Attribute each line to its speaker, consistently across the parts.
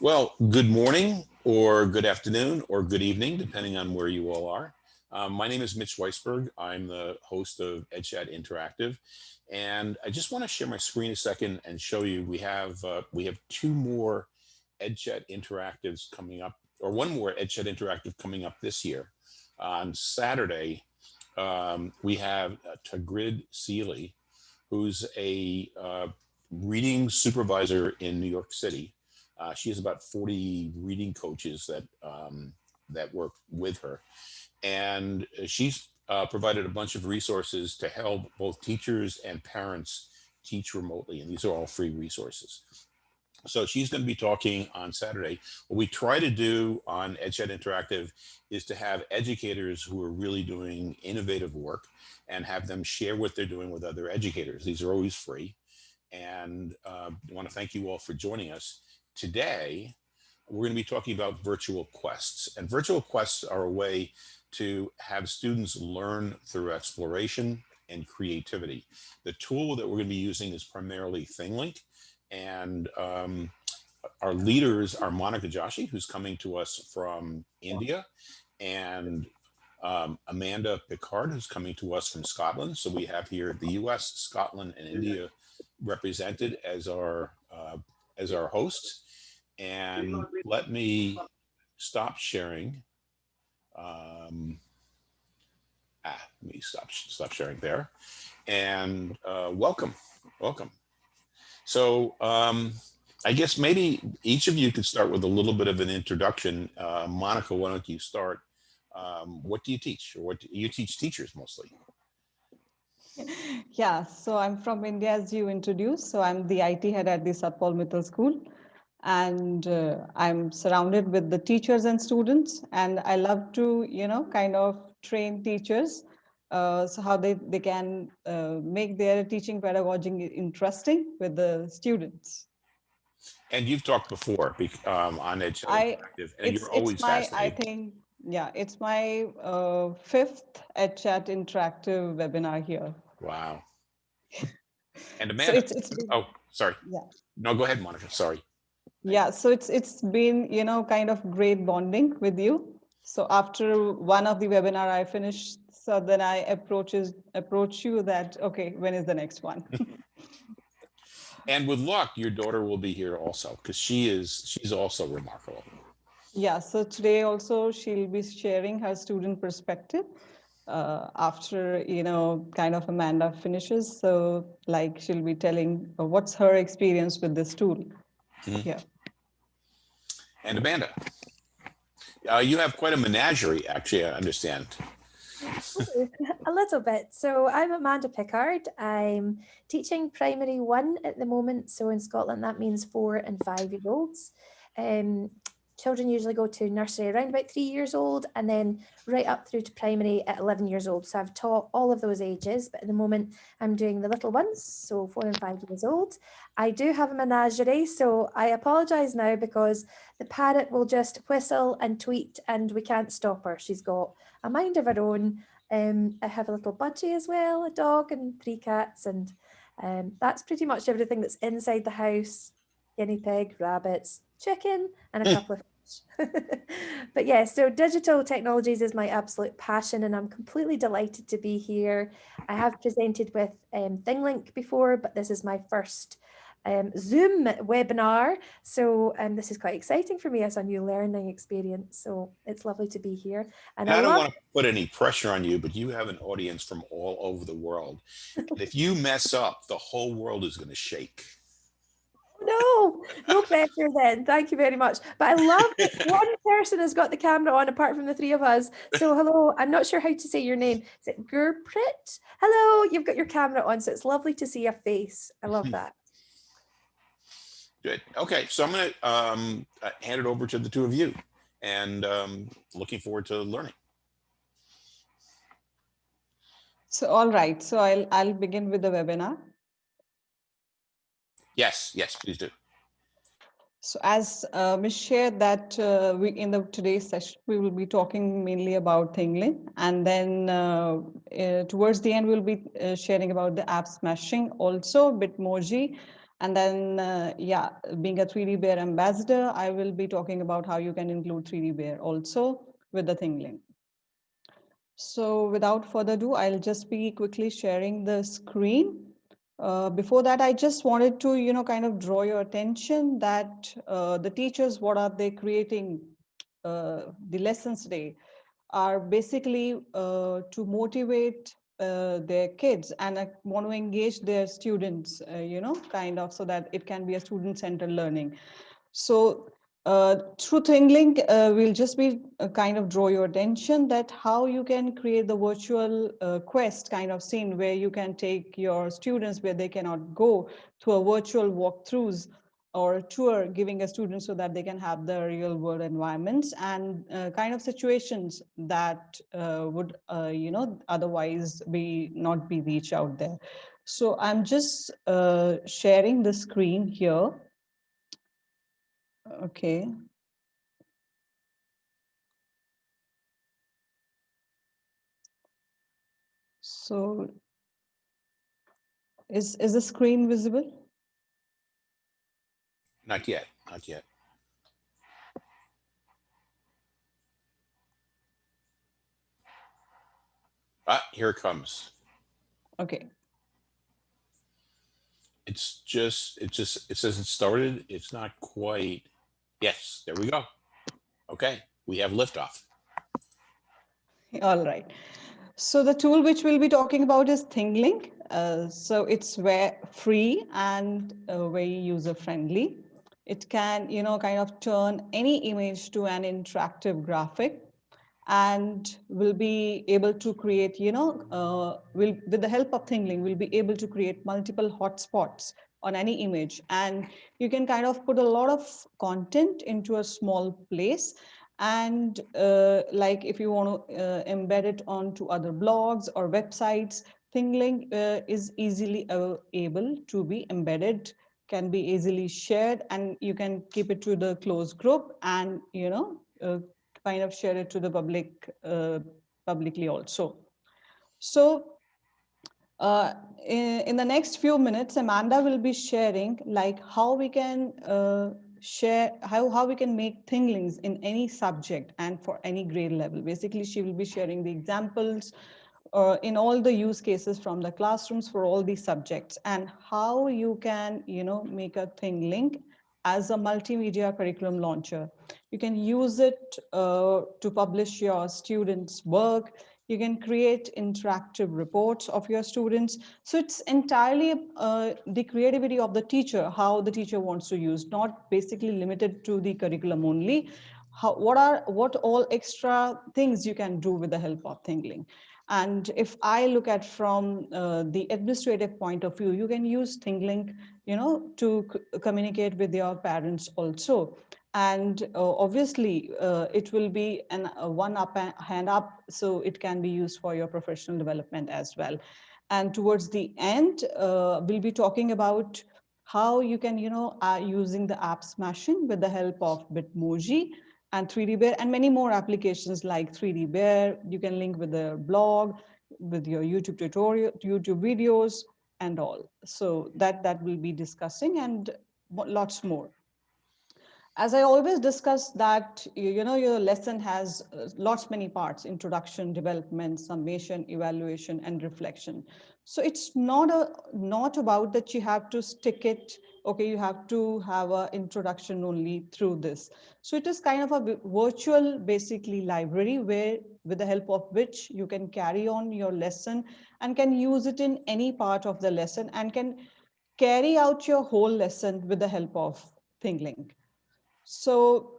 Speaker 1: Well, good morning or good afternoon or good evening, depending on where you all are. Um, my name is Mitch Weisburgh. I'm the host of EdChat Interactive. And I just want to share my screen a second and show you we have uh, we have two more EdChat Interactives coming up, or one more EdChat Interactive coming up this year. On Saturday, um, we have uh, Tagrid Seeley, who's a uh, reading supervisor in New York City. Uh, she has about 40 reading coaches that um, that work with her. And she's uh, provided a bunch of resources to help both teachers and parents teach remotely. And these are all free resources. So she's going to be talking on Saturday. What we try to do on EdChat Interactive is to have educators who are really doing innovative work and have them share what they're doing with other educators. These are always free. And uh, I want to thank you all for joining us. Today, we're going to be talking about virtual quests. And virtual quests are a way to have students learn through exploration and creativity. The tool that we're going to be using is primarily ThingLink. And um, our leaders are Monica Joshi, who's coming to us from India, and um, Amanda Pickard, who's coming to us from Scotland. So we have here the US, Scotland, and India represented as our, uh, as our hosts. And let me stop sharing. Um, ah, let me stop, stop sharing there. And uh, welcome, welcome. So um, I guess maybe each of you could start with a little bit of an introduction. Uh, Monica, why don't you start? Um, what do you teach? Or what do, you teach teachers mostly?
Speaker 2: Yeah, so I'm from India, as you introduced. So I'm the IT head at the Satpaul Mittal School. And uh, I'm surrounded with the teachers and students. And I love to, you know, kind of train teachers uh, so how they, they can uh, make their teaching pedagogy interesting with the students.
Speaker 1: And you've talked before um, on Edge
Speaker 2: I, and you're always my, I think, yeah, it's my uh, fifth EdChat interactive webinar here.
Speaker 1: Wow. And Amanda, so it's, it's, oh, sorry.
Speaker 2: Yeah.
Speaker 1: No, go ahead, Monica, sorry.
Speaker 2: Yeah, so it's it's been, you know, kind of great bonding with you. So after one of the webinar I finished, so then I approaches approach you that, okay, when is the next one?
Speaker 1: and with luck, your daughter will be here also because she is, she's also remarkable.
Speaker 2: Yeah, so today also she'll be sharing her student perspective uh, after, you know, kind of Amanda finishes. So like she'll be telling uh, what's her experience with this tool. Mm -hmm. Yeah.
Speaker 1: And Amanda, uh, you have quite a menagerie, actually, I understand
Speaker 3: a little bit. So I'm Amanda Pickard. I'm teaching primary one at the moment. So in Scotland, that means four and five year olds. Um, children usually go to nursery around about three years old and then right up through to primary at 11 years old. So I've taught all of those ages, but at the moment I'm doing the little ones, so four and five years old. I do have a menagerie, so I apologise now because the parrot will just whistle and tweet and we can't stop her. She's got a mind of her own. Um, I have a little budgie as well, a dog and three cats and um, that's pretty much everything that's inside the house, guinea pig, rabbits, chicken and a couple of fish. but yeah, so digital technologies is my absolute passion and I'm completely delighted to be here. I have presented with um, ThingLink before, but this is my first um, Zoom webinar. So um, this is quite exciting for me as a new learning experience. So it's lovely to be here.
Speaker 1: And, I, I, don't want to put any pressure on you, but you have an audience from all over the world. if you mess up, the whole world is going to shake.
Speaker 3: No, no pressure then. Thank you very much. But I love that one person has got the camera on apart from the three of us. So hello, I'm not sure how to say your name. Is it Gurprit? Hello, you've got your camera on. So it's lovely to see a face. I love that.
Speaker 1: Good. Okay, so I'm going to um, uh, hand it over to the two of you and um, looking forward to learning.
Speaker 2: So, all right. So I'll, I'll begin with the webinar.
Speaker 1: Yes, yes, please do.
Speaker 2: So as uh, Ms. shared that uh, we in the today's session, we will be talking mainly about ThingLink and then uh, uh, towards the end, we'll be uh, sharing about the app smashing, also Bitmoji, And then, uh, yeah, being a 3D Bear ambassador, I will be talking about how you can include 3D Bear also with the ThingLink. So without further ado, I'll just be quickly sharing the screen. Uh, before that, I just wanted to, you know, kind of draw your attention that uh, the teachers, what are they creating uh, the lessons today are basically uh, to motivate uh, their kids and I want to engage their students, uh, you know, kind of so that it can be a student-centered learning. So uh, through ThingLink, uh, we'll just be uh, kind of draw your attention that how you can create the virtual uh, quest kind of scene where you can take your students where they cannot go to a virtual walkthroughs or tour giving a student so that they can have the real world environments and uh, kind of situations that uh, would, you know, otherwise be not be reached out there. So I'm just sharing the screen here. Okay. So is, is the screen visible?
Speaker 1: Not yet, not yet. Ah, here it comes.
Speaker 2: Okay.
Speaker 1: It's just, it just, it says it started. It's not quite. Yes, there we go. Okay, we have liftoff.
Speaker 2: All right. So the tool which we'll be talking about is ThingLink. Uh, so it's where free and uh, very user friendly. It can, you know, kind of turn any image to an interactive graphic and will be able to create, you know, uh, will with the help of ThingLink, we'll be able to create multiple hotspots on any image. And you can kind of put a lot of content into a small place. And uh, like if you want to uh, embed it onto other blogs or websites, ThingLink uh, is easily able to be embedded can be easily shared and you can keep it to the closed group and you know uh, kind of share it to the public uh, publicly also. So uh, in, in, the next few minutes, Amanda will be sharing like how we can uh, share, how, how we can make ThingLinks in any subject and for any grade level. Basically, she will be sharing the examples uh, in all the use cases from the classrooms for all these subjects and how you can, you know, make a ThingLink as a multimedia curriculum launcher. You can use it uh, to publish your students' work. You can create interactive reports of your students. So it's entirely uh, the creativity of the teacher, how the teacher wants to use, not basically limited to the curriculum only. How, what are what all extra things you can do with the help of ThingLink? And if I look at from uh, the administrative point of view, you can use ThingLink, you know, to communicate with your parents also. And uh, obviously, uh, it will be an uh, one up hand up, so it can be used for your professional development as well. And towards the end, uh, we'll be talking about how you can, you know, uh, using the app smashing with the help of Bitmoji and 3D Bear and many more applications like 3D Bear. You can link with the blog, with your YouTube tutorial, YouTube videos and all. So that, that will be discussing and lots more. As I always discuss that, you know, your lesson has uh, lots many parts, introduction, development, summation, evaluation, and reflection. So it's not a not about that you have to stick it okay, you have to have an introduction only through this. So it is kind of a virtual, basically library where with the help of which you can carry on your lesson and can use it in any part of the lesson and can carry out your whole lesson with the help of ThingLink. So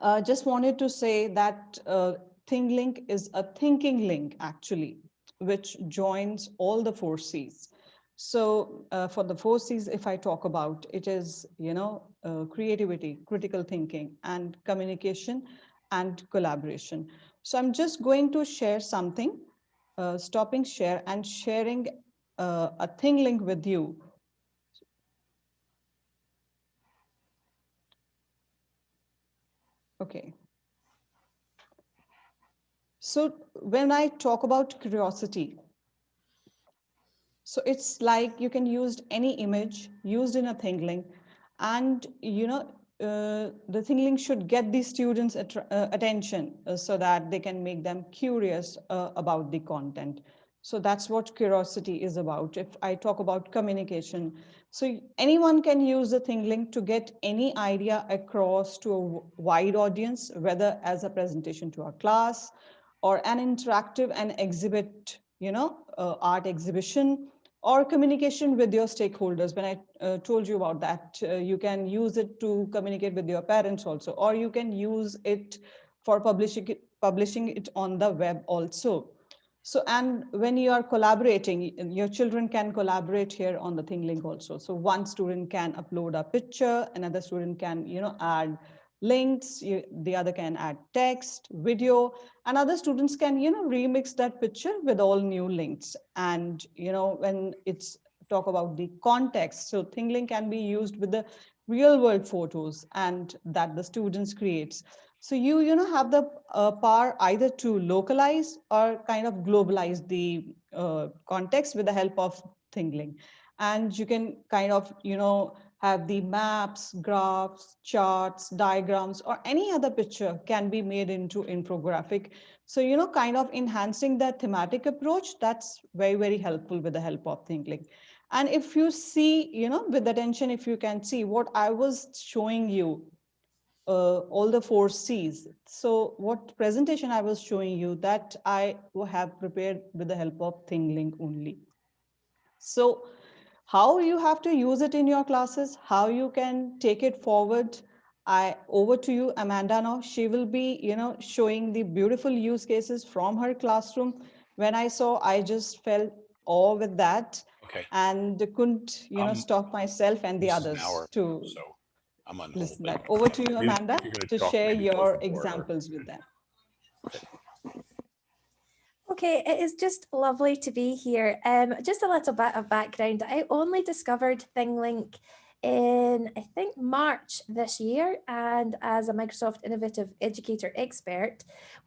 Speaker 2: uh, just wanted to say that uh, ThingLink is a thinking link actually, which joins all the four C's. So uh, for the four C's, if I talk about, it is, you know, uh, creativity, critical thinking, and communication and collaboration. So I'm just going to share something, uh, stopping share and sharing uh, a ThingLink with you. Okay. So when I talk about curiosity, So it's like you can use any image used in a ThingLink and you know uh, the ThingLink should get the students attra- uh, attention uh, so that they can make them curious uh, about the content so that's what curiosity is about if i talk about communication so anyone can use the ThingLink to get any idea across to a wide audience whether as a presentation to a class or an interactive and exhibit you know uh, art exhibition or communication with your stakeholders. When I uh, told you about that, uh, you can use it to communicate with your parents also, or you can use it for publishing it, publishing it on the web also. So, and when you are collaborating, your children can collaborate here on the ThingLink also. So one student can upload a picture, another student can, you know, add links, you, the other can add text, video, and other students can, you know, remix that picture with all new links. And, you know, when it's talk about the context, so ThingLink can be used with the real world photos and that the students creates. So you, you know, have the uh, power either to localize or kind of globalize the uh, context with the help of ThingLink. And you can kind of, you know, have the maps, graphs, charts, diagrams, or any other picture can be made into infographic. So, you know, kind of enhancing that thematic approach, that's very, very helpful with the help of ThingLink. And if you see, you know, with attention, if you can see what I was showing you, uh, all the four C's. So what presentation I was showing you that I have prepared with the help of ThingLink only. So how you have to use it in your classes, how you can take it forward. I over to you, Amanda now. She will be, you know, showing the beautiful use cases from her classroom. When I saw, I just felt awe with that
Speaker 1: Okay.
Speaker 2: and couldn't, you know,
Speaker 1: Um,
Speaker 2: stop myself and the
Speaker 1: is an
Speaker 2: others
Speaker 1: hour,
Speaker 2: to
Speaker 1: So I'm on hold.
Speaker 2: listen
Speaker 1: but
Speaker 2: that. Over to you,
Speaker 1: you-
Speaker 2: Amanda,
Speaker 1: gonna
Speaker 2: share your
Speaker 1: to four hours.
Speaker 2: examples with them.
Speaker 3: Okay, it is just lovely to be here. Um, just a little bit of background. I only discovered ThingLink in, I think, March this year. And as a Microsoft Innovative Educator expert,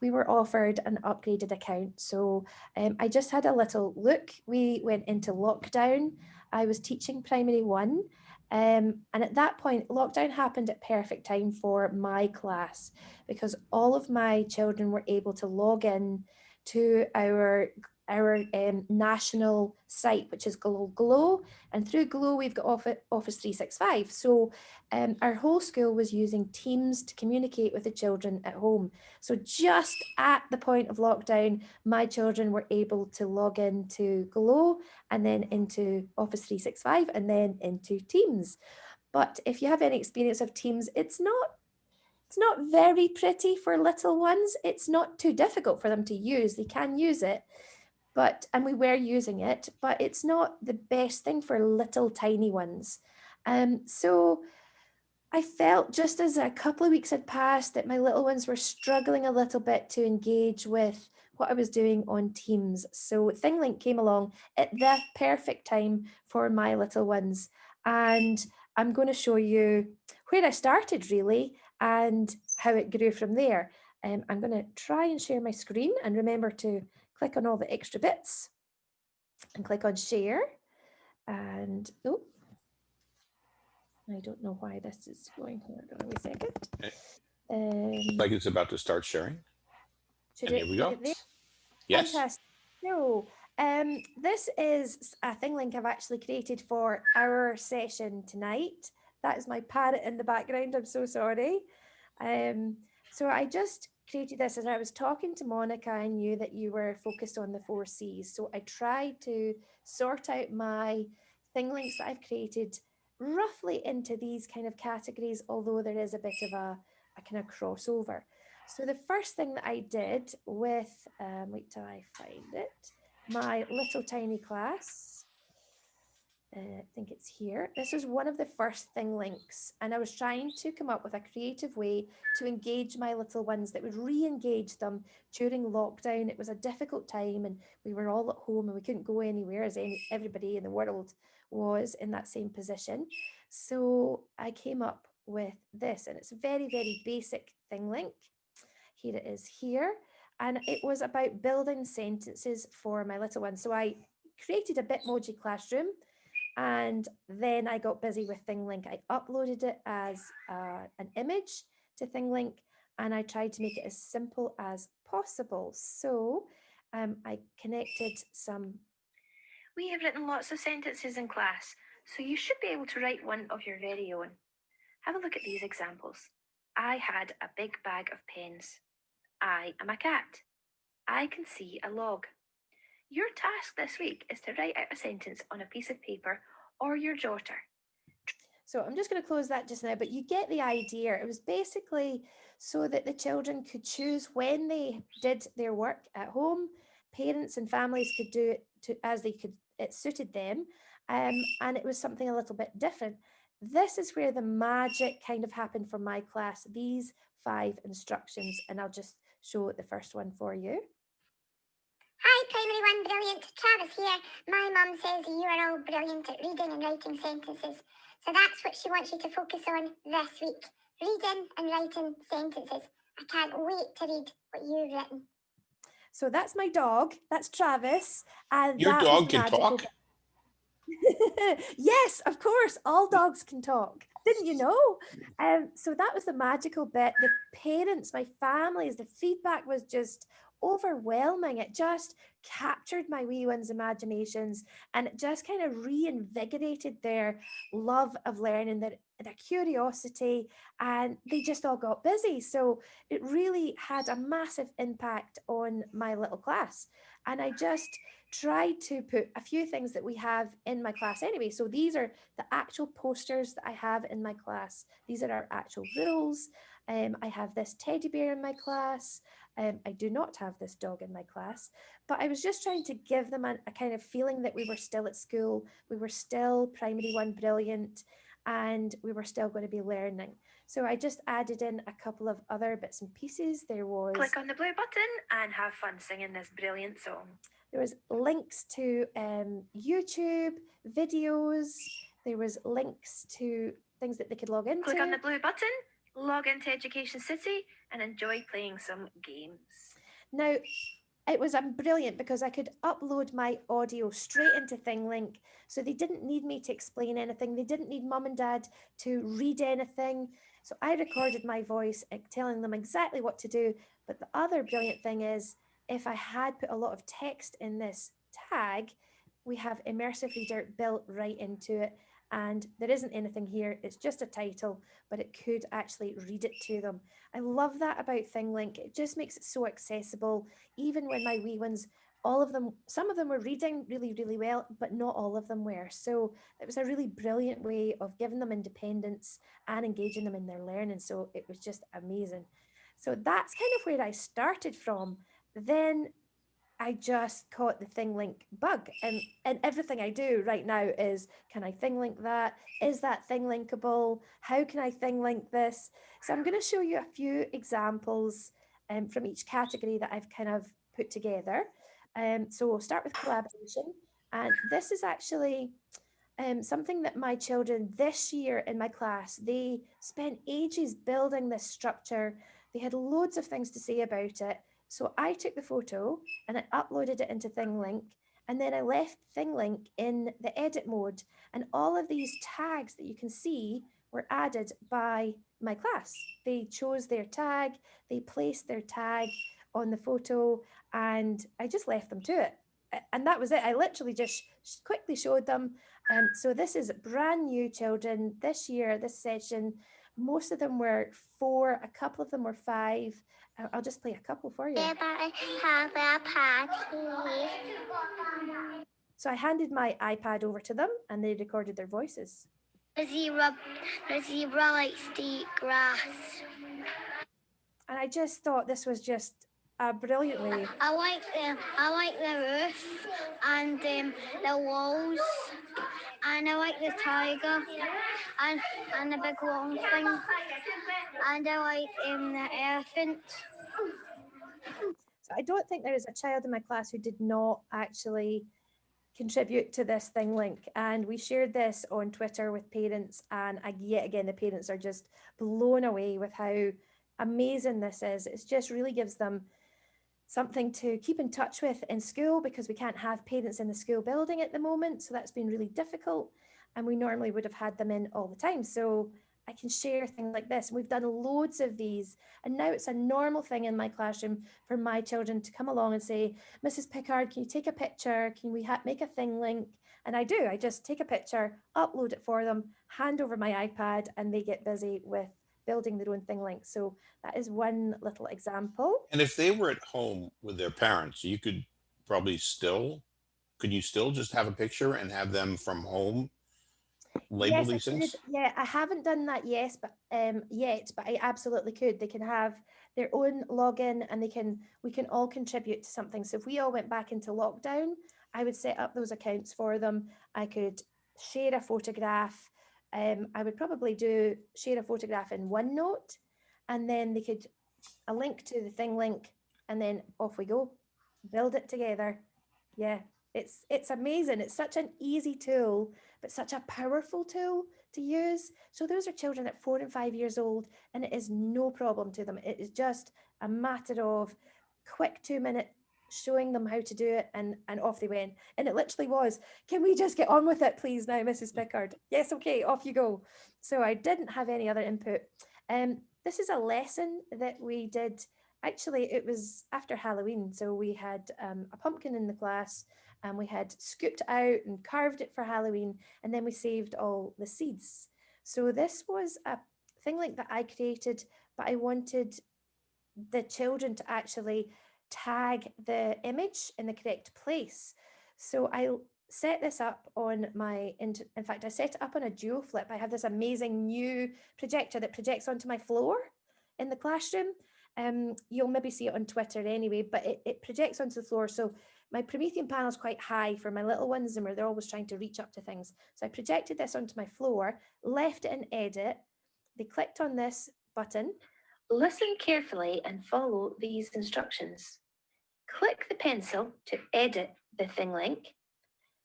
Speaker 3: we were offered an upgraded account. So um, I just had a little look. We went into lockdown. I was teaching primary one. Um, and at that point, lockdown happened at perfect time for my class because all of my children were able to log in to our our um, national site, which is Glow Glow, and through Glow we've got Office, Office 365. So um, our whole school was using Teams to communicate with the children at home. So just at the point of lockdown, my children were able to log into Glow and then into Office 365 and then into Teams. But if you have any experience of Teams, it's not it's not very pretty for little ones. It's not too difficult for them to use. They can use it, but and we were using it, but it's not the best thing for little tiny ones. Um, so I felt just as a couple of weeks had passed that my little ones were struggling a little bit to engage with what I was doing on Teams. So ThingLink came along at the perfect time for my little ones. And I'm going to show you where I started really and how it grew from there. Um, I'm going to try and share my screen and remember to click on all the extra bits and click on share. And oh, I don't know why this is going here. Hold on a second. Um,
Speaker 1: Like it's about to start sharing.
Speaker 3: should
Speaker 1: And here we go. Yes.
Speaker 3: Fantastic. So, um, this is a thing link I've actually created for our session tonight. That is my parrot in the background. I'm so sorry. Um, so I just created this as I was talking to Monica. I knew that you were focused on the four C's. So I tried to sort out my thing links that I've created roughly into these kind of categories, although there is a bit of a, a kind of crossover. So the first thing that I did with, um, wait till I find it, my little tiny class, uh, I think it's here. This was one of the first thing links and I was trying to come up with a creative way to engage my little ones that would re-engage them during lockdown. It was a difficult time and we were all at home and we couldn't go anywhere as any, everybody in the world was in that same position. So I came up with this and it's a very, very basic thing link. Here it is here. And it was about building sentences for my little ones. So I created a Bitmoji classroom and then I got busy with ThingLink. I uploaded it as uh, an image to ThingLink and I tried to make it as simple as possible. So um, I connected some.
Speaker 4: We have written lots of sentences in class, so you should be able to write one of your very own. Have a look at these examples. I had a big bag of pens. I am a cat. I can see a log. Your task this week is to write out a sentence on a piece of paper or your jotter.
Speaker 3: So I'm just going to close that just now, but you get the idea. It was basically so that the children could choose when they did their work at home. Parents and families could do it to, as they could, it suited them. Um, and it was something a little bit different. This is where the magic kind of happened for my class, these five instructions, and I'll just show the first one for you.
Speaker 5: Hi, Primary One Brilliant. Travis here. My mum says you are all brilliant at reading and writing sentences. So that's what she wants you to focus on this week. Reading and writing sentences. I can't wait to read what you've written.
Speaker 3: So that's my dog. That's Travis. And
Speaker 1: Your
Speaker 3: that
Speaker 1: dog can talk?
Speaker 3: yes, of course, all dogs can talk. Didn't you know? Um, so that was the magical bit. The parents, my families, the feedback was just overwhelming. It just captured my wee ones' imaginations and it just kind of reinvigorated their love of learning, their, their curiosity, and they just all got busy. So it really had a massive impact on my little class. And I just tried to put a few things that we have in my class anyway. So these are the actual posters that I have in my class. These are our actual rules. Um, I have this teddy bear in my class. Um, I do not have this dog in my class, but I was just trying to give them a, a kind of feeling that we were still at school. We were still primary one brilliant and we were still going to be learning. So I just added in a couple of other bits and pieces. There was
Speaker 4: Click on the blue button and have fun singing this brilliant song.
Speaker 3: there was links to um, YouTube videos. There was links to things that they could log into.
Speaker 4: Click on the blue button, log into Education City, and enjoy playing some games.
Speaker 3: Now, it was um, brilliant because I could upload my audio straight into ThingLink. So they didn't need me to explain anything. They didn't need mum and dad to read anything. So I recorded my voice uh, telling them exactly what to do. But the other brilliant thing is if I had put a lot of text in this tag, we have Immersive Reader built right into it. And there isn't anything here, it's just a title, but it could actually read it to them. I love that about ThingLink. It just makes it so accessible. Even when my wee ones, all of them, some of them were reading really, really well, but not all of them were. So it was a really brilliant way of giving them independence and engaging them in their learning. So it was just amazing. So that's kind of where I started from. Then I just caught the thing link bug and, and everything I do right now is, can I thing link that? Is that thing linkable? How can I thing link this? So I'm going to show you a few examples um, from each category that I've kind of put together. Um, so we'll start with collaboration. And this is actually um, something that my children this year in my class, they spent ages building this structure. They had loads of things to say about it. So I took the photo and I uploaded it into ThingLink and then I left ThingLink in the edit mode and all of these tags that you can see were added by my class. They chose their tag, they placed their tag on the photo and I just left them to it. And that was it. I literally just quickly showed them. Um, so this is brand new children this year, this session. Most of them were four, a couple of them were five. I'll- just play a couple for you.
Speaker 5: Everybody have a party.
Speaker 3: So I handed my iPad over to them and they recorded their voices.
Speaker 5: The zebra, the zebra likes to eat grass.
Speaker 3: And I just thought this was just a brilliant way.
Speaker 5: I like the, I like the roof and um, the walls, and I like the tiger and and the big long thing, and I like um, the elephant.
Speaker 3: So I don't think there is a child in my class who did not actually contribute to this thing link. And we shared this on Twitter with parents and yet again, the parents are just blown away with how amazing this is. It just really gives them something to keep in touch with in school because we can't have parents in the school building at the moment. So that's been really difficult. And we normally would have had them in all the time. So I can share things like this. We've done loads of these. And now it's a normal thing in my classroom for my children to come along and say, Mrs. Pickard, can you take a picture? Can we make a thing link? And I do, I just take a picture, upload it for them, hand over my iPad and they get busy with building their own thing link. So that is one little example.
Speaker 1: And if they were at home with their parents, you could probably still, could you still just have a picture and have them from home label
Speaker 3: Yes,
Speaker 1: these things?
Speaker 3: could. Yeah, I haven't done that yes, but um yet, but I absolutely could. They can have their own login and they can we can all contribute to something. So if we all went back into lockdown, I would set up those accounts for them. I could share a photograph. Um, I would probably do share a photograph in OneNote and then they could a link to the thing link and then off we go. Build it together. Yeah, it's it's amazing. It's such an easy tool, but such a powerful tool to use. So those are children at four and five years old, and it is no problem to them. It is just a matter of quick two minute showing them how to do it and and off they went. And it literally was can we just get on with it please now mrs pickard? Yes okay off you go. So i didn't have any other input. Um this is a lesson that we did. Actually it was after halloween so we had um, a pumpkin in the class and we had scooped out and carved it for halloween and then we saved all the seeds. So this was a thing like that i created but i wanted the children to actually tag the image in the correct place. So I set this up on my, in, fact, I set it up on a dual flip. I have this amazing new projector that projects onto my floor in the classroom. Um, you'll maybe see it on Twitter anyway, but it, it projects onto the floor. So my Promethean panel is quite high for my little ones and where they're always trying to reach up to things. So I projected this onto my floor, left it in edit. They clicked on this button
Speaker 4: Listen carefully and follow these instructions. Click the pencil to edit the thing link,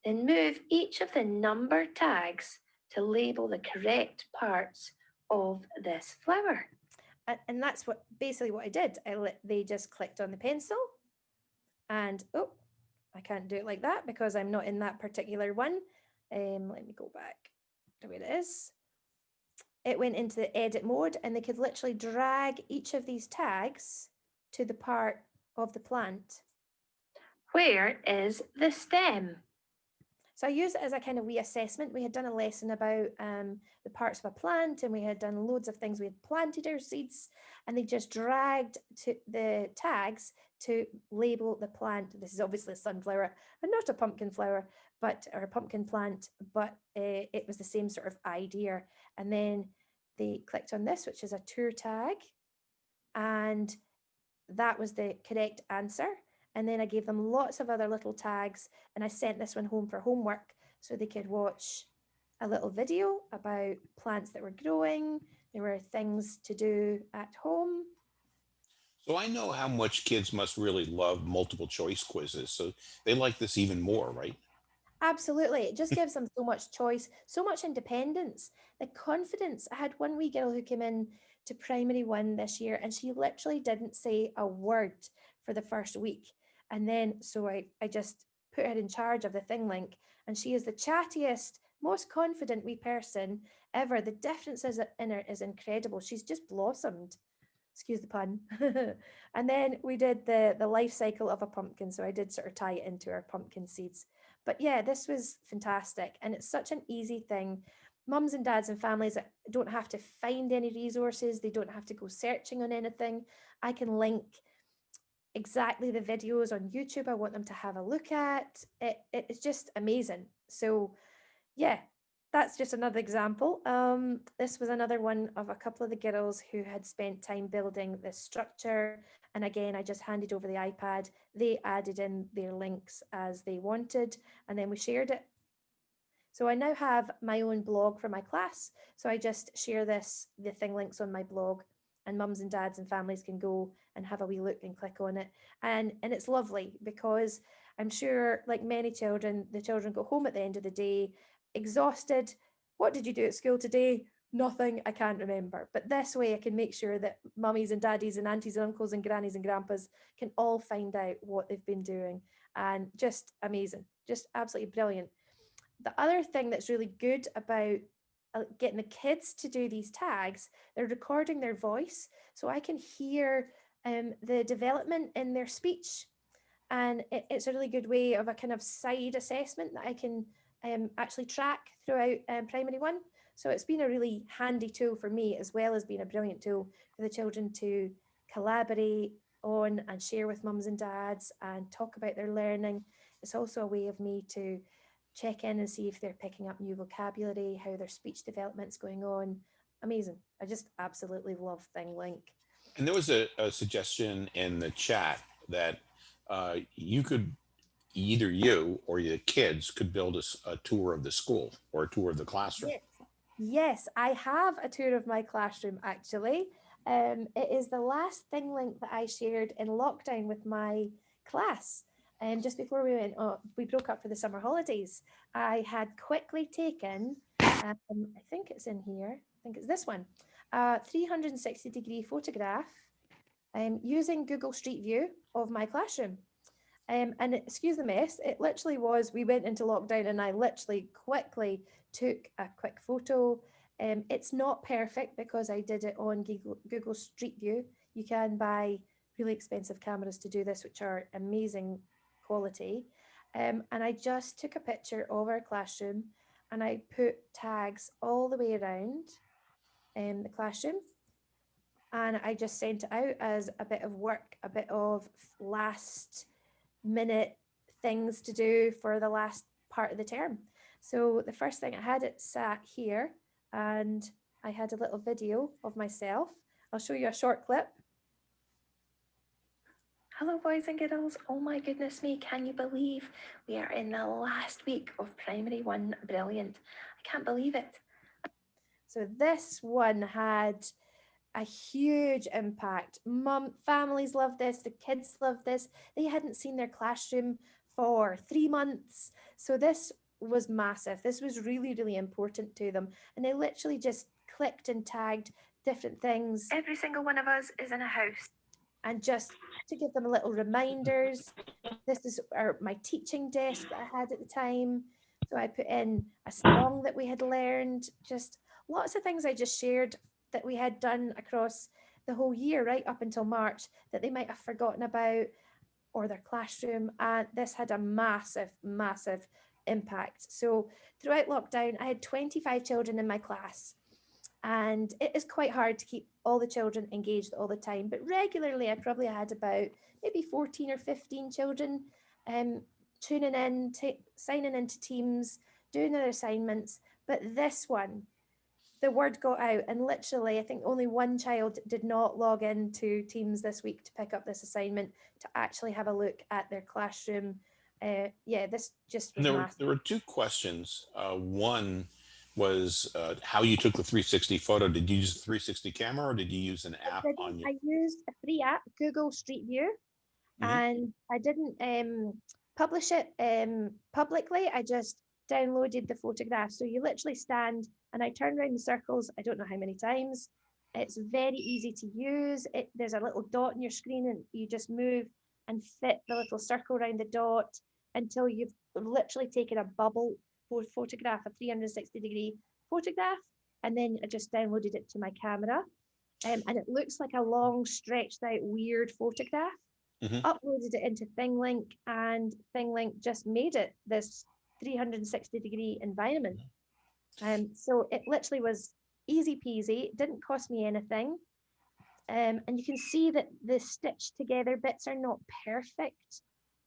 Speaker 4: then move each of the number tags to label the correct parts of this flower.
Speaker 3: and, that's what basically what I did. I let they just clicked on the pencil and oh, I can't do it like that because I'm not in that particular one. Um, let me go back to where it is. It went into the edit mode and they could literally drag each of these tags to the part of the plant.
Speaker 4: Where is the stem?
Speaker 3: So I use it as a kind of wee reassessment. We had done a lesson about um, the parts of a plant and we had done loads of things. We had planted our seeds and they just dragged to the tags to label the plant. This is obviously a sunflower and not a pumpkin flower, but or a pumpkin plant, but uh, it was the same sort of idea. And then they clicked on this, which is a tour tag. And that was the correct answer. And then I gave them lots of other little tags and I sent this one home for homework so they could watch a little video about plants that were growing. There were things to do at home.
Speaker 1: So I know how much kids must really love multiple choice quizzes. So they like this even more, right?
Speaker 3: Absolutely. It just gives them so much choice, so much independence, the confidence. I had one wee girl who came in to primary one this year and she literally didn't say a word for the first week. And then, so I, I just put her in charge of the thing link and she is the chattiest, most confident wee person ever. The differences in her is incredible. She's just blossomed. Excuse the pun. and then we did the, the life cycle of a pumpkin. So I did sort of tie it into our pumpkin seeds. But yeah, this was fantastic. And it's such an easy thing. Mums and dads and families don't have to find any resources. They don't have to go searching on anything. I can link exactly the videos on YouTube I want them to have a look at. It, it's just amazing. So yeah, that's just another example. Um, this was another one of a couple of the girls who had spent time building this structure. And again, I just handed over the iPad. They added in their links as they wanted, and then we shared it. So I now have my own blog for my class. So I just share this, the thing links on my blog and mums and dads and families can go and have a wee look and click on it. And, and it's lovely because I'm sure like many children, the children go home at the end of the day, exhausted. What did you do at school today? nothing I can't remember. But this way I can make sure that mummies and daddies and aunties and uncles and grannies and grandpas can all find out what they've been doing. And just amazing, just absolutely brilliant. The other thing that's really good about uh, getting the kids to do these tags, they're recording their voice. So I can hear um, the development in their speech. And it, it's a really good way of a kind of side assessment that I can um, actually track throughout um, primary one. So it's been a really handy tool for me as well as being a brilliant tool for the children to collaborate on and share with mums and dads and talk about their learning. It's also a way of me to check in and see if they're picking up new vocabulary, how their speech development's going on. Amazing. I just absolutely love ThingLink.
Speaker 1: And there was a, a suggestion in the chat that uh, you could either you or your kids could build a tour of the school or a tour of the classroom.
Speaker 3: Yes. Yes, I have a tour of my classroom actually. Um, it is the last thing link that I shared in lockdown with my class. And just before we went, oh, we broke up for the summer holidays. I had quickly taken, um, I think it's in here, I think it's this one, a 360 degree photograph um, using Google Street View of my classroom. Um, and excuse the mess, it literally was, we went into lockdown and I literally quickly took a quick photo. Um, it's not perfect because I did it on Google, Google Street View. You can buy really expensive cameras to do this, which are amazing quality. Um, and I just took a picture of our classroom and I put tags all the way around um, the classroom. And I just sent it out as a bit of work, a bit of last minute things to do for the last part of the term. So the first thing I had it sat here and I had a little video of myself. I'll show you a short clip.
Speaker 4: Hello, boys and girls. Oh my goodness me, can you believe we are in the last week of primary one? Brilliant. I can't believe it.
Speaker 3: So this one had a huge impact. Mum, families love this, the kids love this. They hadn't seen their classroom for three months. So this was massive. This was really, really important to them. And they literally just clicked and tagged different things
Speaker 4: Every single one of us is in a house.
Speaker 3: and just to give them a little reminders. This is our, my teaching desk that I had at the time. So I put in a song that we had learned, just lots of things I just shared that we had done across the whole year, right up until March, that they might have forgotten about or their classroom. And this had a massive, massive impact. So throughout lockdown, I had 25 children in my class. And it is quite hard to keep all the children engaged all the time, but regularly I probably had about maybe 14 or 15 children um, tuning in, signing into teams, doing their assignments. But this one, the word got out and literally I think only one child did not log into Teams this week to pick up this assignment to actually have a look at their classroom. Uh, yeah, this just was
Speaker 1: there were, there were two questions. Uh, one was uh, how you took the 360 photo. Did you use the 360 camera or did you use an app on your?
Speaker 3: I used a free app, Google Street View,
Speaker 1: Mhm.
Speaker 3: and I didn't um, publish it um, publicly. I just downloaded the photograph. So you literally stand and I turn around the circles. I don't know how many times. It's very easy to use. It, there's a little dot on your screen and you just move and fit the little circle around the dot until you've literally taken a bubble pho- photograph, a 360 degree photograph. And then I just downloaded it to my camera. Um, and it looks like a long stretched out weird photograph.
Speaker 1: Mhm.
Speaker 3: Uploaded it into ThingLink and ThingLink just made it this 360 degree environment. Um, so it literally was easy peasy, it didn't cost me anything. Um, and you can see that the stitched together bits are not perfect.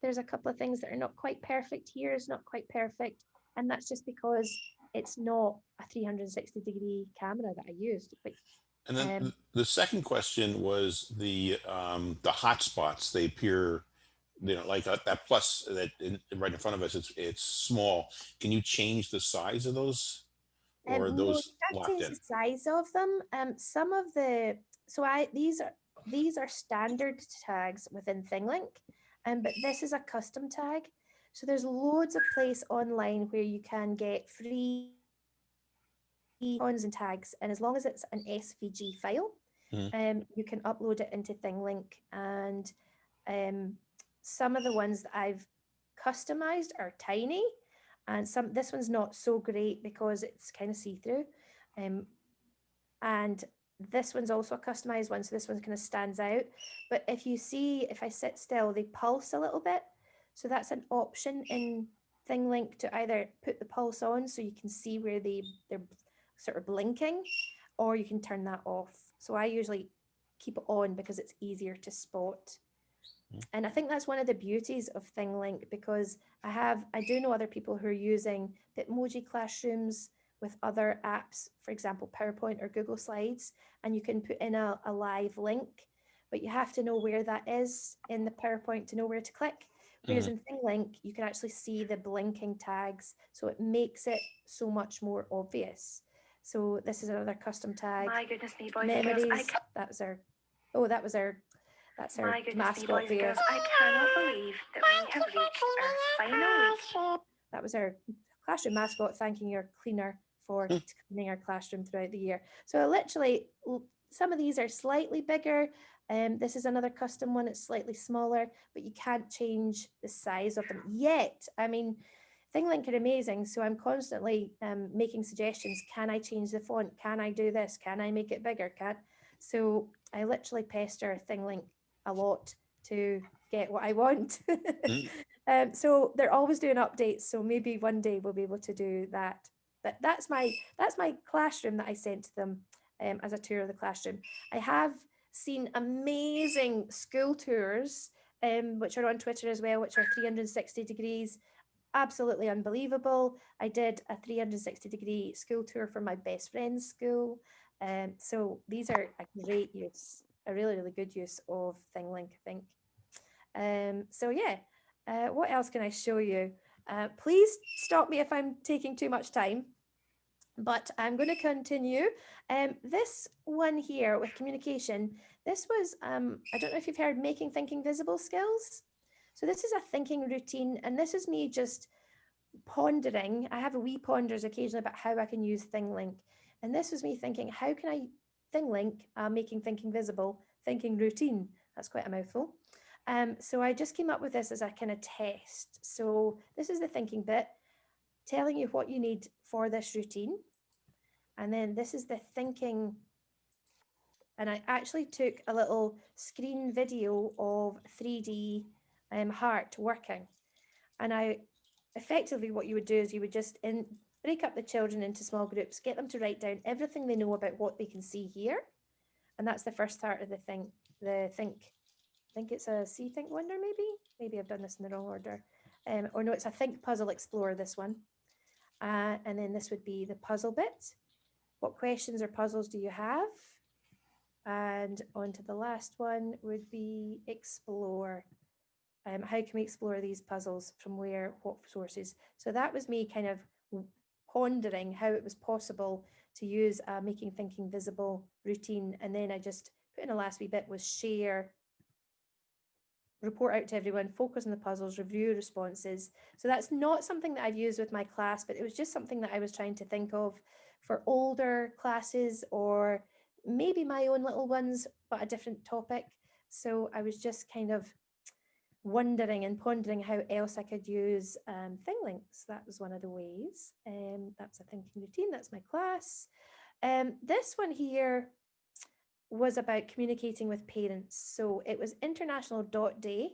Speaker 3: There's a couple of things that are not quite perfect here, is not quite perfect. And that's just because it's not a 360 degree camera that I used. But
Speaker 1: And then
Speaker 3: um,
Speaker 1: the second question was the um, the hotspots. They appear, you know, like that, that plus that in, right in front of us. It's it's small. Can you change the size of those,
Speaker 3: Um,
Speaker 1: or
Speaker 3: no,
Speaker 1: those locked
Speaker 3: change
Speaker 1: in?
Speaker 3: the size of them. Um, some of the so I these are these are standard tags within ThingLink, um, but this is a custom tag. So there's loads of place online where you can get free icons and tags, and as long as it's an SVG file,
Speaker 1: Mhm.
Speaker 3: um, you can upload it into ThingLink. And um, some of the ones that I've customized are tiny, and some this one's not so great because it's kind of see-through. Um, and this one's also a customized one, so this one kind of stands out. But if you see, if I sit still, they pulse a little bit. So that's an option in ThingLink to either put the pulse on so you can see where they, they're sort of blinking, or you can turn that off. So I usually keep it on because it's easier to spot.
Speaker 1: Mm.
Speaker 3: And I think that's one of the beauties of ThingLink because I have, I do know other people who are using the emoji classrooms with other apps, for example, PowerPoint or Google Slides, and you can put in a, a live link, but you have to know where that is in the PowerPoint to know where to click. Whereas in ThingLink, you can actually see the blinking tags, so it makes it so much more obvious. So this is another custom tag.
Speaker 4: My goodness me, boys and girls. I
Speaker 3: Memories, that was our, oh, that was our, that's our
Speaker 4: my
Speaker 3: mascot
Speaker 4: boys
Speaker 3: there.
Speaker 4: I cannot believe that we have reached our final
Speaker 5: your
Speaker 4: week.
Speaker 3: That was our classroom mascot thanking your cleaner for
Speaker 1: Mm.
Speaker 3: cleaning our classroom throughout the year. So literally, some of these are slightly bigger. Um, this is another custom one, it's slightly smaller, but you can't change the size of them yet. I mean, ThingLink are amazing, so I'm constantly um, making suggestions. Can I change the font? Can I do this? Can I make it bigger? Can so I literally pester ThingLink a lot to get what I want.
Speaker 1: Mm.
Speaker 3: um, so they're always doing updates. So maybe one day we'll be able to do that. But that's my that's my classroom that I sent to them um, as a tour of the classroom. I have seen amazing school tours, um, which are on Twitter as well, which are 360 degrees. Absolutely unbelievable. I did a 360 degree school tour for my best friend's school. Um, so these are a great use, a really, really good use of ThingLink, I think. Um, so yeah, uh, what else can I show you? Uh, please stop me if I'm taking too much time, but I'm going to continue. Um, this one here with communication, this was, um, I don't know if you've heard making thinking visible skills. So this is a thinking routine and this is me just pondering. I have a wee ponders occasionally about how I can use ThingLink. And this was me thinking, how can I ThingLink, uh, making thinking visible, thinking routine. That's quite a mouthful. Um, so I just came up with this as a kind of test. So this is the thinking bit, telling you what you need for this routine. And then this is the thinking. And I actually took a little screen video of 3D um, heart working. And I effectively what you would do is you would just in, break up the children into small groups, get them to write down everything they know about what they can see here. And that's the first part of the thing, the think I think it's a see, think, wonder, maybe. Maybe I've done this in the wrong order. Um, or no, it's a think, puzzle, explore, this one. Uh, and then this would be the puzzle bit. What questions or puzzles do you have? And on to the last one would be explore. Um, how can we explore these puzzles from where, what sources? So that was me kind of pondering how it was possible to use a making thinking visible routine. And then I just put in a last wee bit was share report out to everyone, focus on the puzzles, review responses. So that's not something that I've used with my class, but it was just something that I was trying to think of for older classes or maybe my own little ones, but a different topic. So I was just kind of wondering and pondering how else I could use um, thing links. That was one of the ways. Um, that's a thinking routine. That's my class. Um, this one here was about communicating with parents. So it was International Dot Day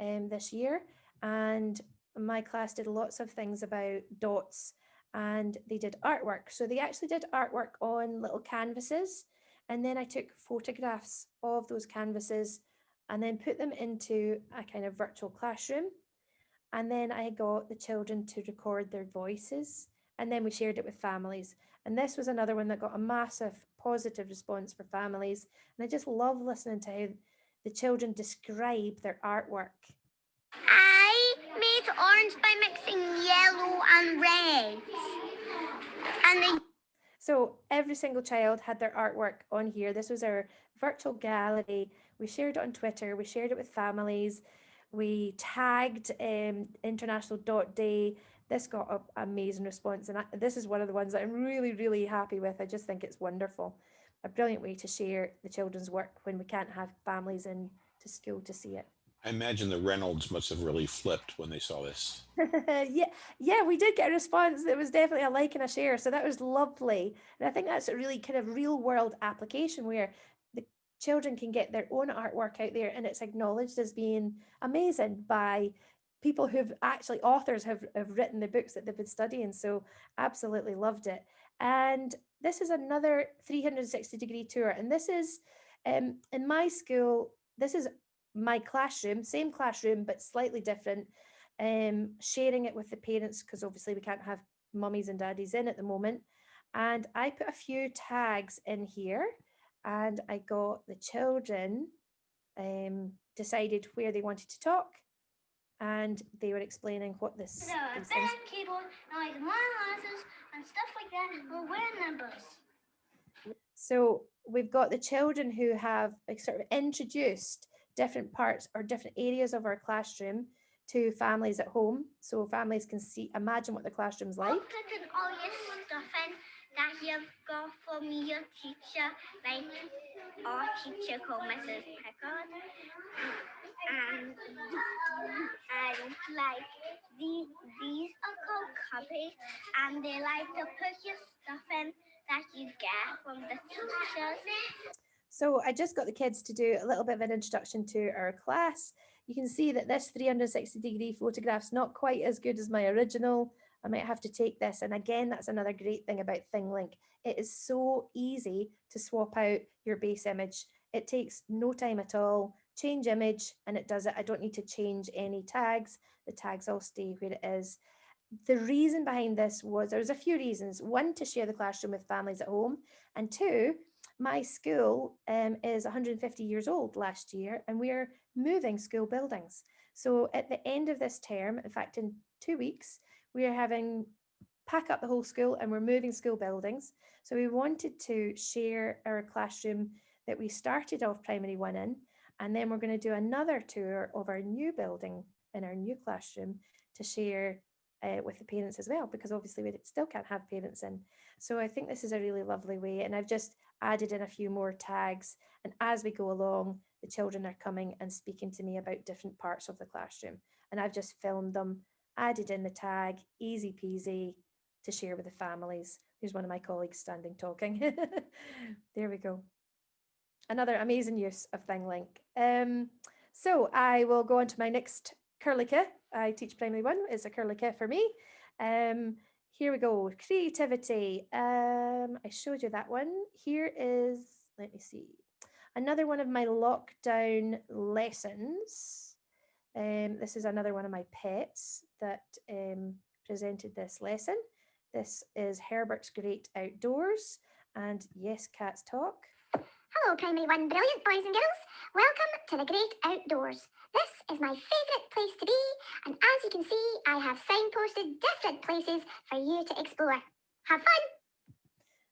Speaker 3: um, this year, and my class did lots of things about dots and they did artwork. So they actually did artwork on little canvases, and then I took photographs of those canvases and then put them into a kind of virtual classroom. And then I got the children to record their voices, and then we shared it with families. And this was another one that got a massive positive response for families. And I just love listening to how the children describe their artwork.
Speaker 5: I made orange by mixing yellow and red. And the
Speaker 3: So every single child had their artwork on here. This was our virtual gallery. We shared it on Twitter. We shared it with families. We tagged um, International Dot Day this got an amazing response. And I, this is one of the ones that I'm really, really happy with. I just think it's wonderful. A brilliant way to share the children's work when we can't have families in to school to see it.
Speaker 1: I imagine the Reynolds must have really flipped when they saw this.
Speaker 3: yeah, yeah, we did get a response. There was definitely a like and a share, so that was lovely. And I think that's a really kind of real world application where children can get their own artwork out there, and it's acknowledged as being amazing by people who've actually authors have, have written the books that they've been studying. So absolutely loved it. And this is another 360 degree tour, and this is um, in my school. This is my classroom, same classroom, but slightly different, um, sharing it with the parents because obviously we can't have mummies and daddies in at the moment. And I put a few tags in here and I got the children um, decided where they wanted to talk and they were explaining what this
Speaker 5: So a
Speaker 3: these
Speaker 5: bed, keyboard, and like monitors and stuff like that. We're numbers.
Speaker 3: So we've got the children who have like, sort of introduced different parts or different areas of our classroom to families at home. So families can see, imagine what the classroom's like.
Speaker 5: Put all your stuff in that you've got from your teacher, like our teacher called Mrs. Pickard. And, and like these, these are called cupboards and they like to put your stuff in that you get from the teachers.
Speaker 3: So I just got the kids to do a little bit of an introduction to our class. You can see that this 360 degree photograph's not quite as good as my original. I might have to take this. And again, that's another great thing about ThingLink. It is so easy to swap out your base image. It takes no time at all. Change image and it does it. I don't need to change any tags. The tags all stay where it is. The reason behind this was there was a few reasons. One, to share the classroom with families at home. And two, my school um, is 150 years old last year and we're moving school buildings. So at the end of this term, in fact, in two weeks, we are having pack up the whole school and we're moving school buildings. So we wanted to share our classroom that we started off primary one in, and then we're going to do another tour of our new building in our new classroom to share uh, with the parents as well, because obviously we still can't have parents in. So I think this is a really lovely way. And I've just added in a few more tags. And as we go along, the children are coming and speaking to me about different parts of the classroom. And I've just filmed them, added in the tag, easy peasy to share with the families. Here's one of my colleagues standing talking. there we go. Another amazing use of ThingLink. Um, so I will go on to my next Curlica. I teach primary one. It's a Curlica for me. Um, here we go. Creativity. Um, I showed you that one. Here is, let me see, another one of my lockdown lessons. Um, this is another one of my pets that um, presented this lesson. This is Herbert's Great Outdoors. And yes, cats talk.
Speaker 5: Hello, Primary One brilliant boys and girls. Welcome to the Great Outdoors. This is my favourite place to be, and as you can see, I have signposted different places for you to explore. Have fun!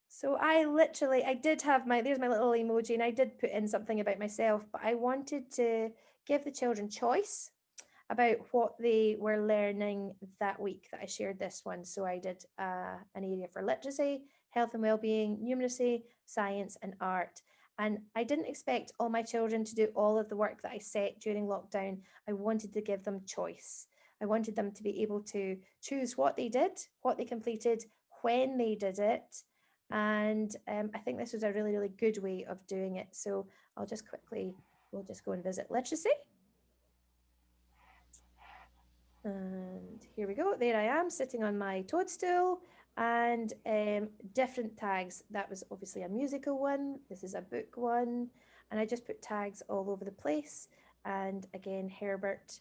Speaker 3: So I literally, I did have my, there's my little emoji and I did put in something about myself, but I wanted to give the children choice about what they were learning that week that I shared this one. So I did uh, an area for literacy, health and well-being, numeracy, science and art. And I didn't expect all my children to do all of the work that I set during lockdown. I wanted to give them choice. I wanted them to be able to choose what they did, what they completed, when they did it. And um, I think this was a really, really good way of doing it. So I'll just quickly, we'll just go and visit literacy. And here we go. There I am sitting on my toadstool and um, different tags. That was obviously a musical one. This is a book one. And I just put tags all over the place. And again, Herbert.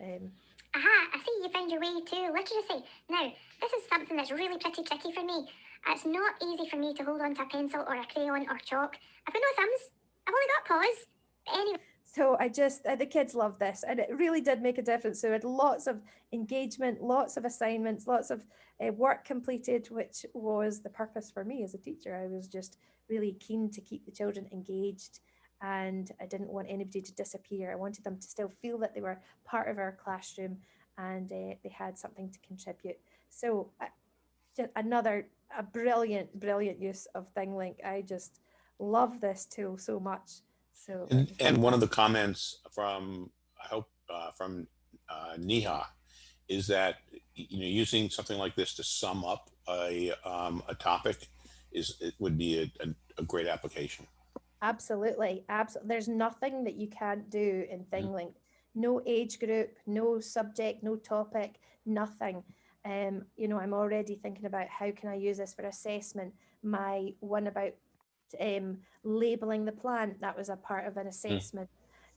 Speaker 3: Um,
Speaker 5: Aha, I see you found your way to literacy. Now, this is something that's really pretty tricky for me. It's not easy for me to hold on to a pencil or a crayon or chalk. I've got no thumbs. I've only got paws. But anyway.
Speaker 3: So I just, uh, the kids love this and it really did make a difference. So we had lots of engagement, lots of assignments, lots of uh, work completed, which was the purpose for me as a teacher. I was just really keen to keep the children engaged and I didn't want anybody to disappear. I wanted them to still feel that they were part of our classroom and uh, they had something to contribute. So uh, another a brilliant, brilliant use of ThingLink. I just love this tool so much. So
Speaker 1: And, and one of the comments from, I hope, uh, from uh, Neha is that, you know, using something like this to sum up a, um, a topic is, it would be a, a, a great application.
Speaker 3: Absolutely. Absolutely. There's nothing that you can't do in ThingLink. No age group, no subject, no topic, nothing. Um, you know, I'm already thinking about how can I use this for assessment. My one about um, labeling the plant, that was a part of an assessment.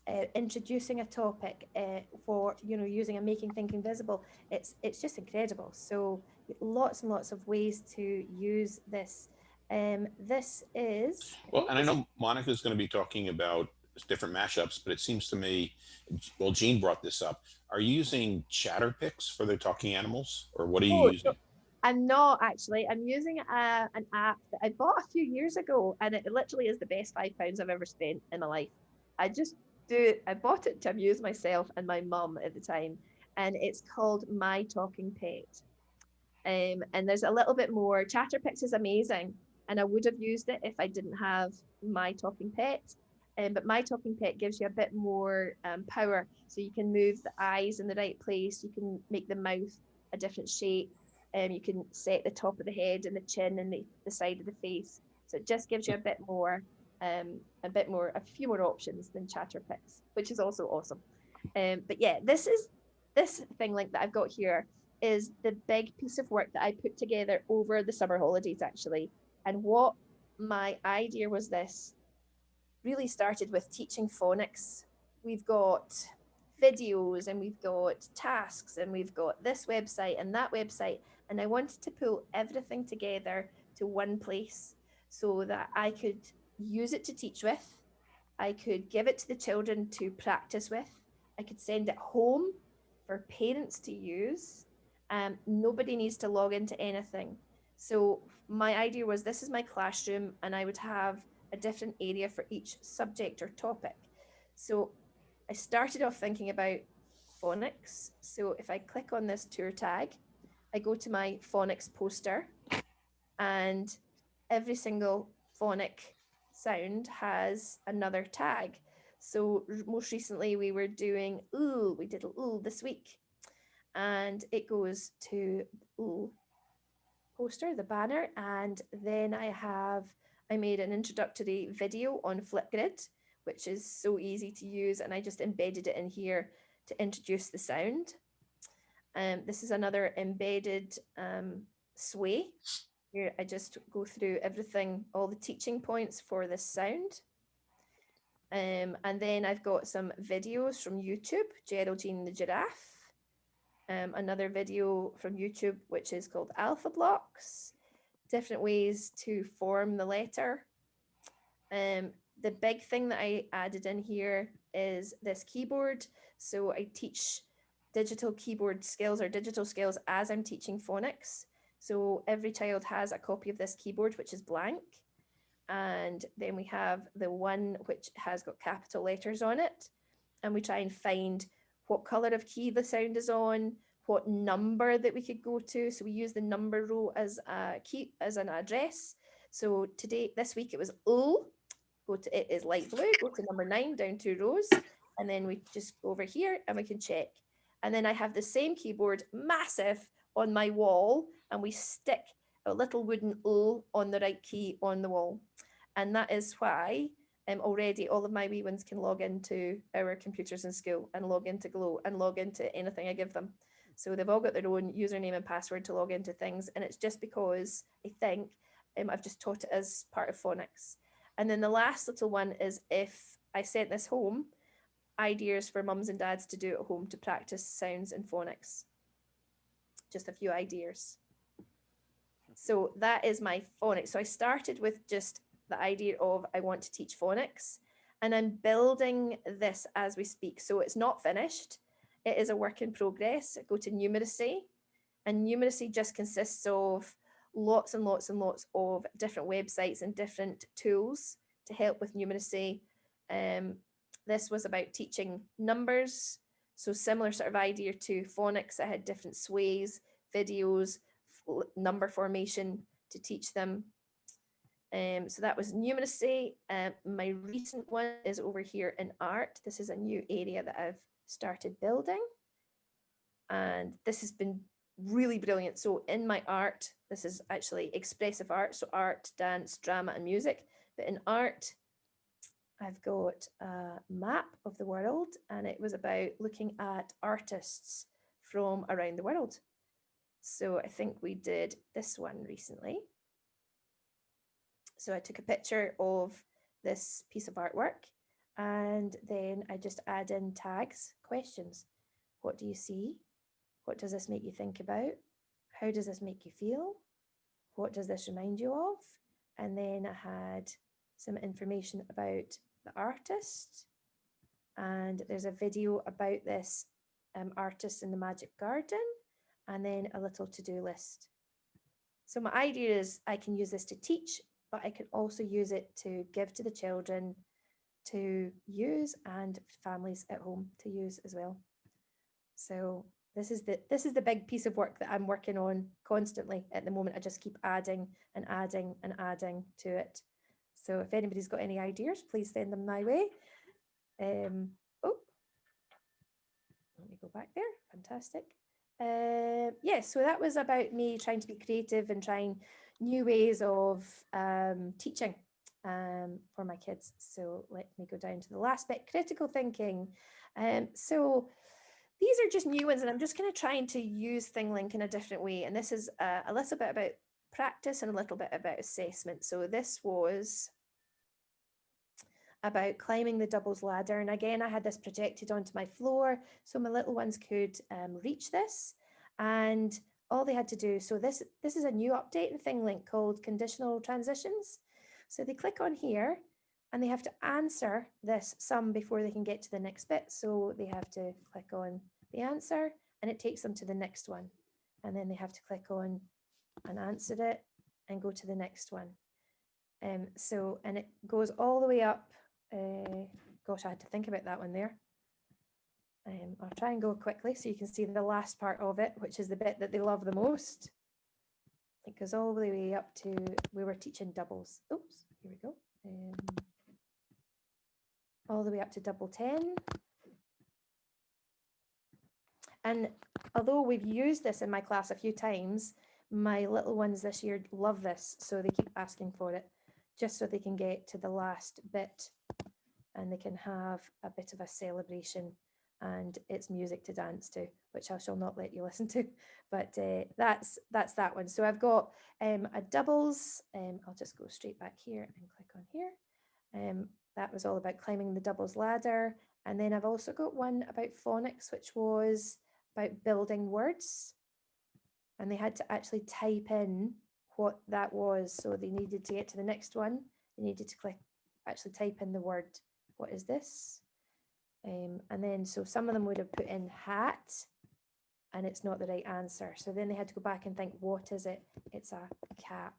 Speaker 3: Uh, introducing a topic uh, for, you know, using a making thinking visible. It's, it's just incredible. So lots and lots of ways to use this. Um, this is,
Speaker 1: Well, and I know Monica's going to be talking about different mashups, but it seems to me, well, Jean brought this up. Are you using Chatterpix for the talking animals or what are you
Speaker 3: Oh,
Speaker 1: using?
Speaker 3: I'm not actually. I'm using a, an app that I bought a few years ago, and it literally is the best five pounds I've ever spent in my life. I just do. I bought it to amuse myself and my mum at the time, and it's called My Talking Pet. Um, and there's a little bit more. Chatterpix is amazing, and I would have used it if I didn't have My Talking Pet. Um, but My Talking Pet gives you a bit more um, power, so you can move the eyes in the right place. You can make the mouth a different shape um, you can set the top of the head and the chin and the, the side of the face. So it just gives you a bit more, um, a bit more, a few more options than Chatterpix, which is also awesome. Um, but yeah, this is this thing like that I've got here is the big piece of work that I put together over the summer holidays actually. And what my idea was this really started with teaching phonics. We've got videos and we've got tasks and we've got this website and that website and I wanted to pull everything together to one place so that I could use it to teach with, I could give it to the children to practice with, I could send it home for parents to use. Um, nobody needs to log into anything. So my idea was this is my classroom and I would have a different area for each subject or topic. So I started off thinking about phonics. So if I click on this tour tag, I go to my phonics poster and every single phonic sound has another tag. So most recently we were doing ooh, we did ooh this week. And it goes to ooh poster, the banner, and then I have I made an introductory video on Flipgrid, which is so easy to use, and I just embedded it in here to introduce the sound. Um, this is another embedded um, sway. Here I just go through everything, all the teaching points for this sound. Um, and then I've got some videos from YouTube, Geraldine the Giraffe. Um, another video from YouTube, which is called Alphablocks. Different ways to form the letter. Um, the big thing that I added in here is this keyboard. So I teach digital keyboard skills or digital skills as I'm teaching phonics. So every child has a copy of this keyboard, which is blank. And then we have the one which has got capital letters on it. And we try and find what color of key the sound is on, what number that we could go to. So we use the number row as a key, as an address. So today, this week it was O, go to, it is light blue, go to number nine, down two rows. And then we just go over here and we can check. And then I have the same keyboard, massive, on my wall, and we stick a little wooden O on the right key on the wall. And that is why um, already all of my wee ones can log into our computers in school and log into Glow and log into anything I give them. So they've all got their own username and password to log into things. And it's just because I think um, I've just taught it as part of phonics. And then the last little one is if I sent this home, ideas for mums and dads to do at home to practice sounds and phonics. Just a few ideas. So that is my phonics. So I started with just the idea of I want to teach phonics and I'm building this as we speak. So it's not finished. It is a work in progress. Go to numeracy and numeracy just consists of lots and lots and lots of different websites and different tools to help with numeracy. Um, this was about teaching numbers, So similar sort of idea to phonics. I had different sways, videos, number formation to teach them. Um, so that was numeracy. Um, my recent one is over here in art. This is a new area that I've started building. And this has been really brilliant. So in my art, this is actually expressive art. So art, dance, drama and music. But in art, I've got a map of the world and it was about looking at artists from around the world. So I think we did this one recently. So I took a picture of this piece of artwork and then I just add in tags, questions. What do you see? What does this make you think about? How does this make you feel? What does this remind you of? And then I had some information about the artist. And there's a video about this um, artist in the Magic Garden, and then a little to-do list. So my idea is I can use this to teach, but I can also use it to give to the children to use and families at home to use as well. So this is the this is the big piece of work that I'm working on constantly at the moment. I just keep adding and adding and adding to it. So if anybody's got any ideas, please send them my way. Um, oh, let me go back there. Fantastic. Uh, yeah, so that was about me trying to be creative and trying new ways of um, teaching um, for my kids. So let me go down to the last bit, critical thinking. Um, so these are just new ones and I'm just kind of trying to use ThingLink in a different way. And this is a little bit about practice and a little bit about assessment. So this was about climbing the doubles ladder. And again, I had this projected onto my floor so my little ones could um, reach this. And all they had to do, so this, this is a new update in ThingLink called conditional transitions. So they click on here and they have to answer this sum before they can get to the next bit. So they have to click on the answer and it takes them to the next one. And then they have to click on and answer it and go to the next one. Um, so, and it goes all the way up. Uh, gosh, I had to think about that one there. Um, I'll try and go quickly so you can see the last part of it, which is the bit that they love the most. It goes all the way up to, we were teaching doubles. Oops, here we go. Um, all the way up to double 10. And although we've used this in my class a few times, my little ones this year love this, so they keep asking for it, just so they can get to the last bit and they can have a bit of a celebration and it's music to dance to, which I shall not let you listen to, but uh, that's that's that one. So I've got um, a doubles, um, I'll just go straight back here and click on here. Um, that was all about climbing the doubles ladder. And then I've also got one about phonics, which was about building words. And they had to actually type in what that was. So they needed to get to the next one. They needed to click, actually type in the word, what is this? Um, and then, so some of them would have put in hat and it's not the right answer. So then they had to go back and think, what is it? It's a cap.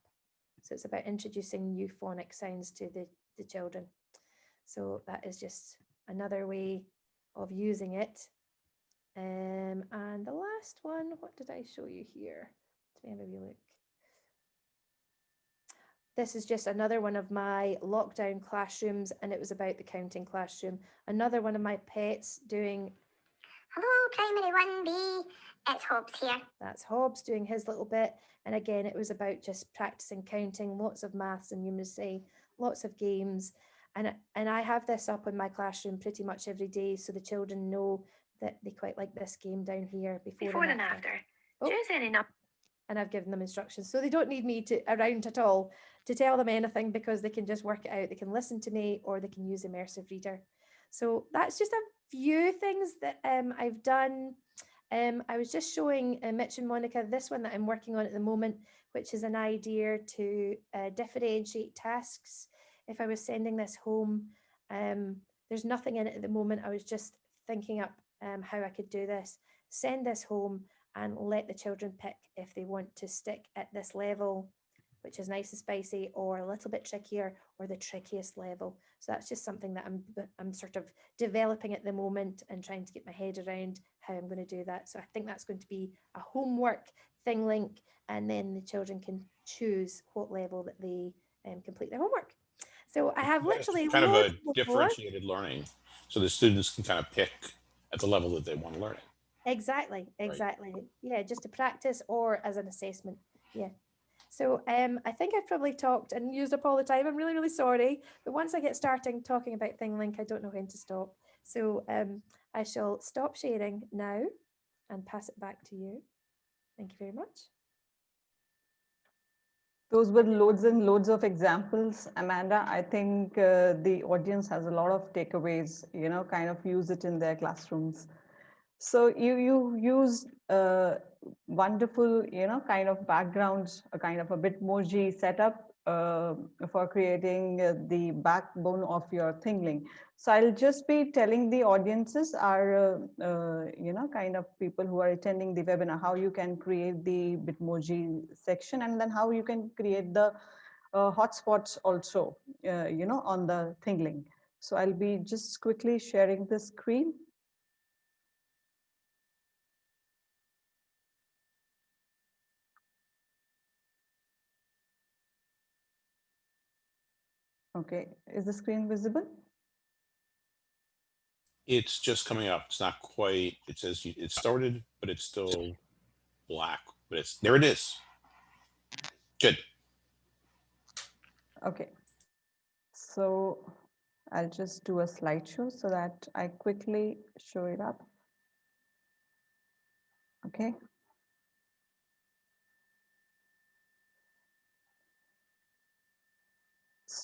Speaker 3: So it's about introducing new phonic sounds to the, the children. So that is just another way of using it. Um, and the last one, what did I show you here? Let me have a wee look. This is just another one of my lockdown classrooms and it was about the counting classroom. Another one of my pets doing,
Speaker 5: Hello, primary 1B. It's Hobbs here.
Speaker 3: that's Hobbs doing his little bit. And again, it was about just practicing counting, lots of maths and numeracy, lots of games. And, and I have this up in my classroom pretty much every day so the children know that they quite like this game down here before,
Speaker 4: Before and after.
Speaker 3: Oh.
Speaker 4: Choose any number.
Speaker 3: And I've given them instructions. So they don't need me to around at all to tell them anything because they can just work it out. They can listen to me or they can use immersive reader. So that's just a few things that um, I've done. Um, I was just showing uh, Mitch and Monica this one that I'm working on at the moment, which is an idea to uh, differentiate tasks. If I was sending this home, um, there's nothing in it at the moment. I was just thinking up um, how I could do this. Send this home and let the children pick if they want to stick at this level which is nice and spicy, or a little bit trickier, or the trickiest level. So that's just something that I'm I'm sort of developing at the moment and trying to get my head around how I'm going to do that. So I think that's going to be a homework thing link, and then the children can choose what level that they um, complete their homework. So I have
Speaker 1: it's
Speaker 3: literally
Speaker 1: kind of a differentiated learning, so the students can kind of pick at the level that they want to learn. It.
Speaker 3: Exactly, exactly. Yeah, just to practice or as an assessment. Yeah. So um, I think I've probably talked and used up all the time. I'm really, really sorry. But once I get starting talking about ThingLink, I don't know when to stop. So um, I shall stop sharing now and pass it back to you. Thank you very much.
Speaker 2: Those were loads and loads of examples. Amanda, I think uh, the audience has a lot of takeaways, you know, kind of use it in their classrooms. So you, you use a wonderful, you know, kind of backgrounds, a kind of a Bitmoji setup uh, for creating uh, the backbone of your ThingLink. So I'll just be telling the audiences are, uh, uh, you know, kind of people who are attending the webinar, how you can create the Bitmoji section and then how you can create the uh, hotspots also, uh, you know, on the ThingLink. So I'll be just quickly sharing the screen. Okay, is the screen visible?
Speaker 1: It's just coming up. It's not quite, it says it started, but it's still black, but it's, there it is. Good.
Speaker 2: Okay. So I'll just do a slideshow so that I quickly show it up. Okay.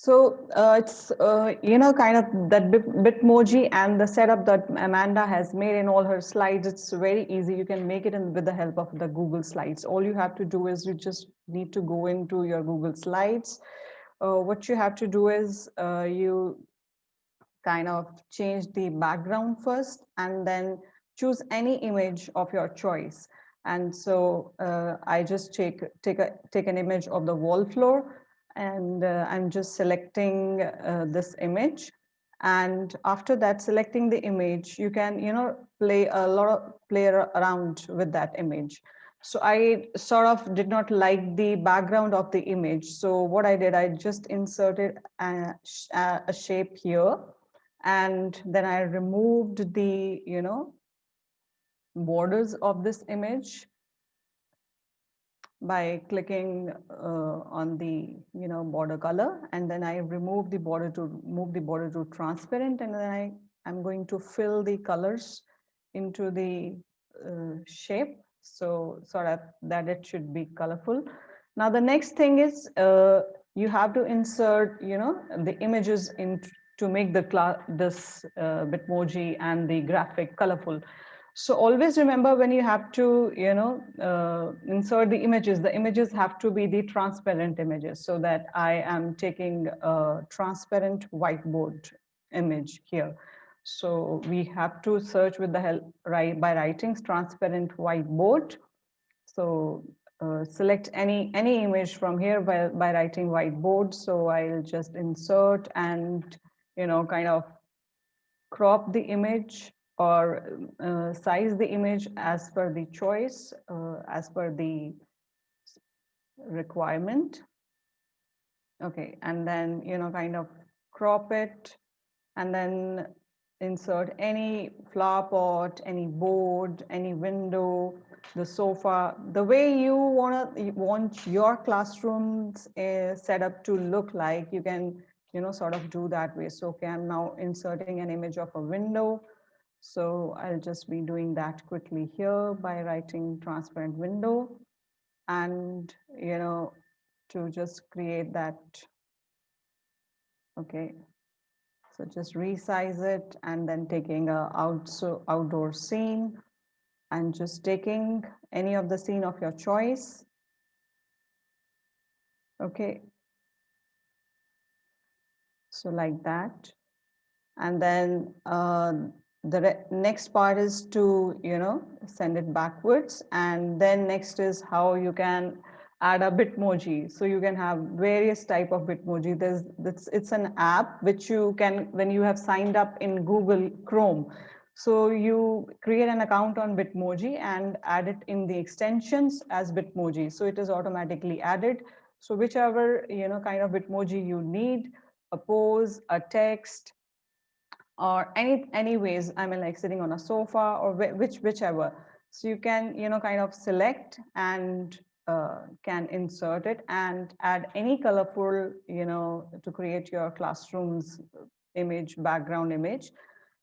Speaker 2: So uh, it's, uh, you know, kind of that Bit- Bitmoji and the setup that Amanda has made in all her slides, it's very easy. You can make it in with the help of the Google Slides. All you have to do is you just need to go into your Google Slides. Uh, what you have to do is uh, you kind of change the background first and then choose any image of your choice. And so uh, I just take, take, a, take an image of the wall floor and uh, I'm just selecting uh, this image. And after that, selecting the image, you can, you know, play a lot of play around with that image. So I sort of did not like the background of the image. So what I did, I just inserted a a shape here. And then I removed the, you know, borders of this image by clicking uh, on the you know border color and then I remove the border to move the border to transparent and then I I'm going to fill the colors into the uh, shape so sort of that it should be colorful. Now the next thing is uh, you have to insert you know the images in to make the class this uh, Bitmoji and the graphic colorful. So always remember when you have to, you know, uh, insert the images, the images have to be the transparent images so that I am taking a transparent whiteboard image here. So we have to search with the help right by writing transparent whiteboard. So uh, select any any image from here by, by writing whiteboard. So I'll just insert and, you know, kind of crop the image or uh, size the image as per the choice, uh, as per the requirement. Okay, and then, you know, kind of crop it and then insert any flower pot, any board, any window, the sofa, the way you wanna want your classrooms uh, set up to look like, you can, you know, sort of do that way. So, okay, I'm now inserting an image of a window. So I'll just be doing that quickly here by writing transparent window and, you know, to just create that. Okay. So just resize it and then taking a out, so outdoor scene and just taking any of the scene of your choice. Okay. So like that. And then uh, the next part is to, you know, send it backwards. And then next is how you can add a Bitmoji. So you can have various type of Bitmoji. There's, it's, it's an app which you can, when you have signed up in Google Chrome, so you create an account on Bitmoji and add it in the extensions as Bitmoji. So it is automatically added. So whichever, you know, kind of Bitmoji you need, a pose, a text, or any anyways, I mean like sitting on a sofa or which whichever. So you can, you know, kind of select and uh, can insert it and add any colorful, you know, to create your classroom's image, background image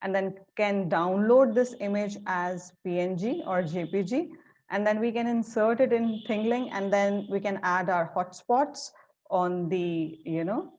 Speaker 2: and then can download this image as PNG or JPG. And then we can insert it in ThingLink and then we can add our hotspots on the, you know,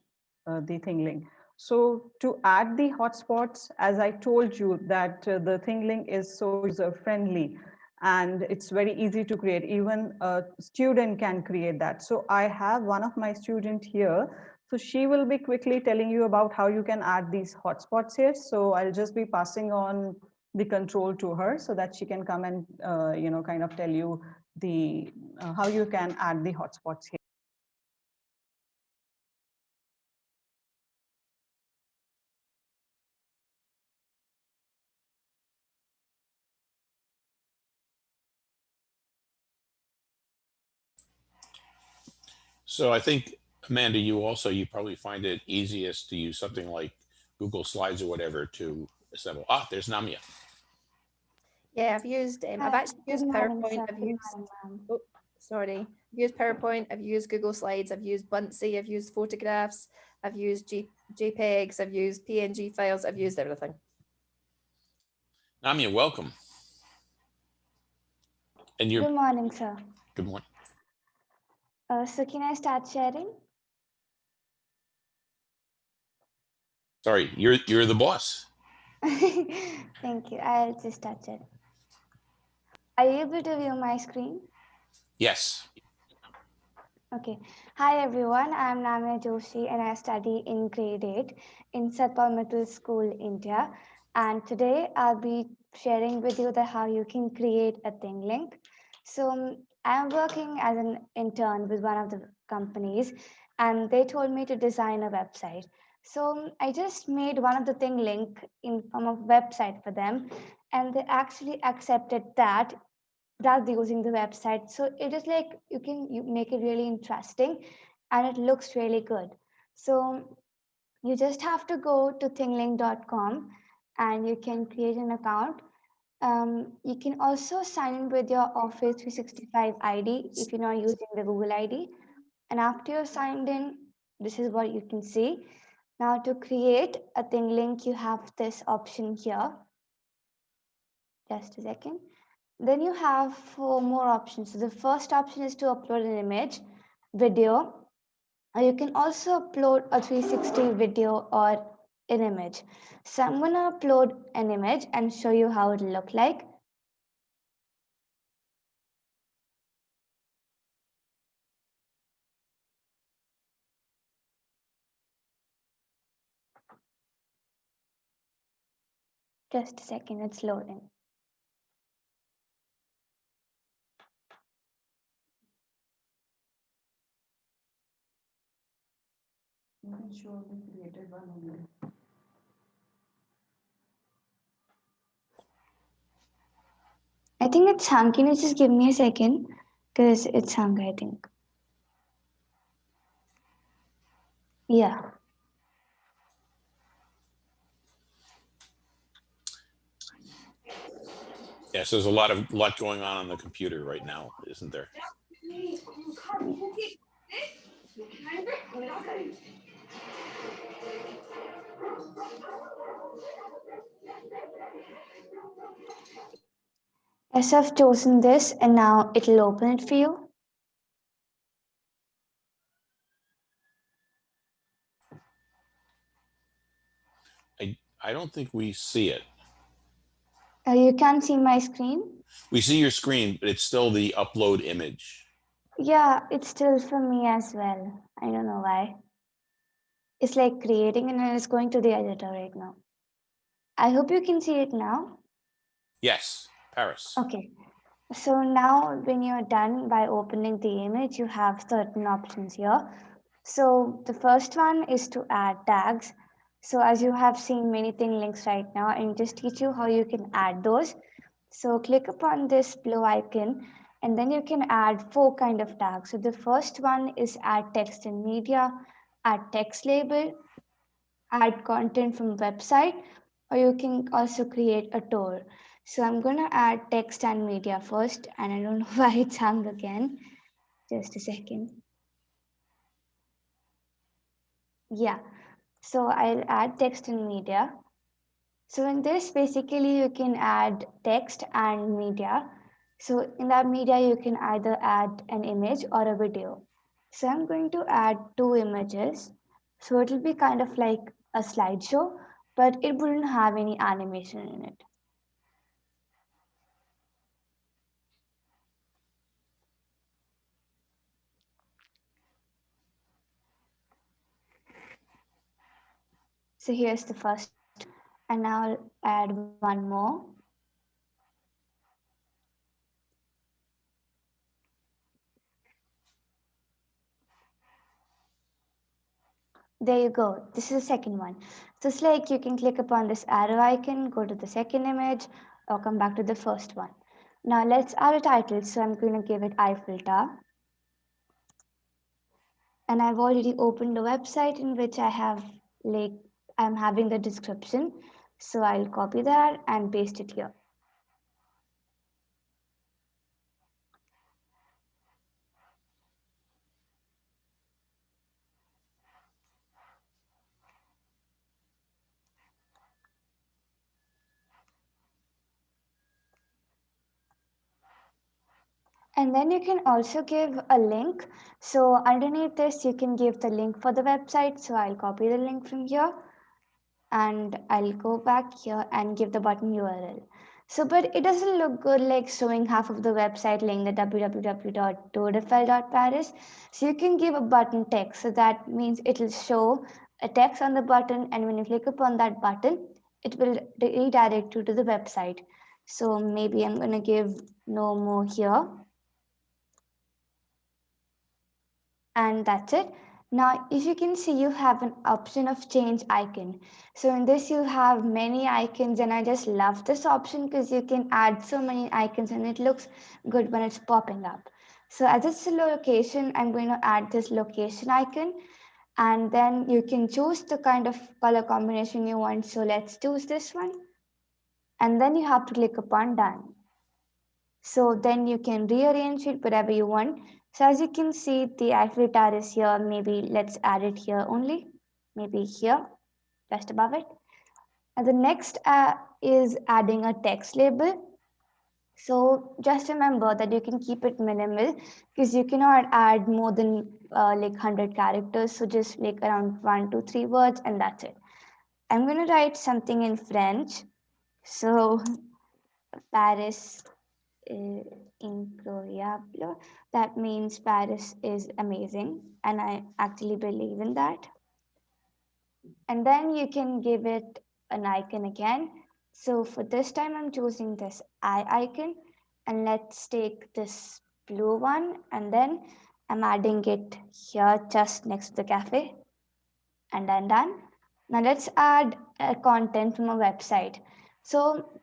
Speaker 2: uh, the ThingLink. So to add the hotspots, as I told you that uh, the ThingLink is so user friendly and it's very easy to create. Even a student can create that. So I have one of my student here so she will be quickly telling you about how you can add these hotspots here. So I'll just be passing on the control to her so that she can come and, uh, you know, kind of tell you the, uh, how you can add the hotspots here.
Speaker 1: So I think, Amanda, you also, you probably find it easiest to use something like Google Slides or whatever to assemble. Ah, there's Namia.
Speaker 3: Yeah, I've used, um, I've actually used PowerPoint. I've used, oh, sorry, I've used PowerPoint, I've used Google Slides, I've used Buncee, I've used photographs, I've used G JPEGs, I've used PNG files, I've used everything.
Speaker 1: Namia, welcome. And
Speaker 6: Good
Speaker 1: you're, good
Speaker 6: morning, sir.
Speaker 1: good morning.
Speaker 6: Uh, so can I start sharing?
Speaker 1: Sorry, you're, you're the boss.
Speaker 6: Thank you. I'll just start sharing. Are you able to view my screen?
Speaker 1: Yes.
Speaker 6: Okay. Hi, everyone. I'm Namya Joshi and I study in grade 8 in Satpaul Middle School, India. And today I'll be sharing with you the how you can create a thing link. So um, I'm working as an intern with one of the companies and they told me to design a website. So um, I just made one of the thing link in form of website for them and they actually accepted that without using the website. So it is like you can you make it really interesting and it looks really good. So you just have to go to thinglink.com and you can create an account. Um, you can also sign in with your Office 365 ID if you're not using the Google ID. And after you're signed in, this is what you can see. Now to create a thing link, you have this option here. Just a second. Then you have four more options. So the first option is to upload an image, video, you can also upload a 360 video or an image. So I'm gonna upload an image and show you how it'll look like. Just a second, it's loading.
Speaker 2: You can show the created one only.
Speaker 6: I think it's hung. Can you just give me a second? Because it's hung, I think. Yeah.
Speaker 1: Yes, there's a lot of, lot going on on the computer right now, isn't there?
Speaker 6: Yes, I've chosen this and now it'll open it for you.
Speaker 1: I I don't think we see it.
Speaker 6: Uh, you can see my screen.
Speaker 1: We see your screen, but it's still the upload image.
Speaker 6: Yeah, it's still for me as well. I don't know why. It's like creating and it's going to the editor right now. I hope you can see it now.
Speaker 1: Yes, Paris.
Speaker 6: Okay. So now when you're done by opening the image, you have certain options here. So the first one is to add tags. So as you have seen many thing links right now, and just teach you how you can add those. So click upon this blue icon and then you can add four kind of tags. So the first one is add text and media, add text label, add content from website, or you can also create a tour. So I'm gonna add text and media first, and I don't know why it's hung again. Just a second. Yeah, so I'll add text and media. So in this, basically you can add text and media. So in that media, you can either add an image or a video. So I'm going to add two images. So it'll be kind of like a slideshow, but it wouldn't have any animation in it. So here's the first, and now I'll add one more. There you go. This is the second one. So it's like you can click upon this arrow icon, go to the second image, or come back to the first one. Now let's add a title. So I'm going to give it Eiffel Tower. And I've already opened a website in which I have like I'm having the description. So I'll copy that and paste it here. And then you can also give a link. So underneath this, you can give the link for the website. So I'll copy the link from here and I'll go back here and give the button URL. So, but it doesn't look good like showing half of the website link the www.tourdeifel.paris. So you can give a button text. So that means it'll show a text on the button. And when you click upon that button, it will redirect you to the website. So maybe I'm going to give no more here. and that's it. Now, if you can see, you have an option of change icon. So in this, you have many icons and I just love this option because you can add so many icons and it looks good when it's popping up. So as it's a location, I'm going to add this location icon and then you can choose the kind of color combination you want. So let's choose this one. And then you have to click upon done. So then you can rearrange it whatever you want. So as you can see, the Tower is here. Maybe let's add it here only. Maybe here, just above it. And the next uh, is adding a text label. So just remember that you can keep it minimal because you cannot add more than uh, like 100 characters. So just like around one, two, three words and that's it. I'm going to write something in French. So Paris uh, incroyable. That means Paris is amazing. And I actually believe in that. And then you can give it an icon again. So for this time, I'm choosing this eye icon. And let's take this blue one. And then I'm adding it here just next to the cafe. And then done. Now let's add a content from a website. So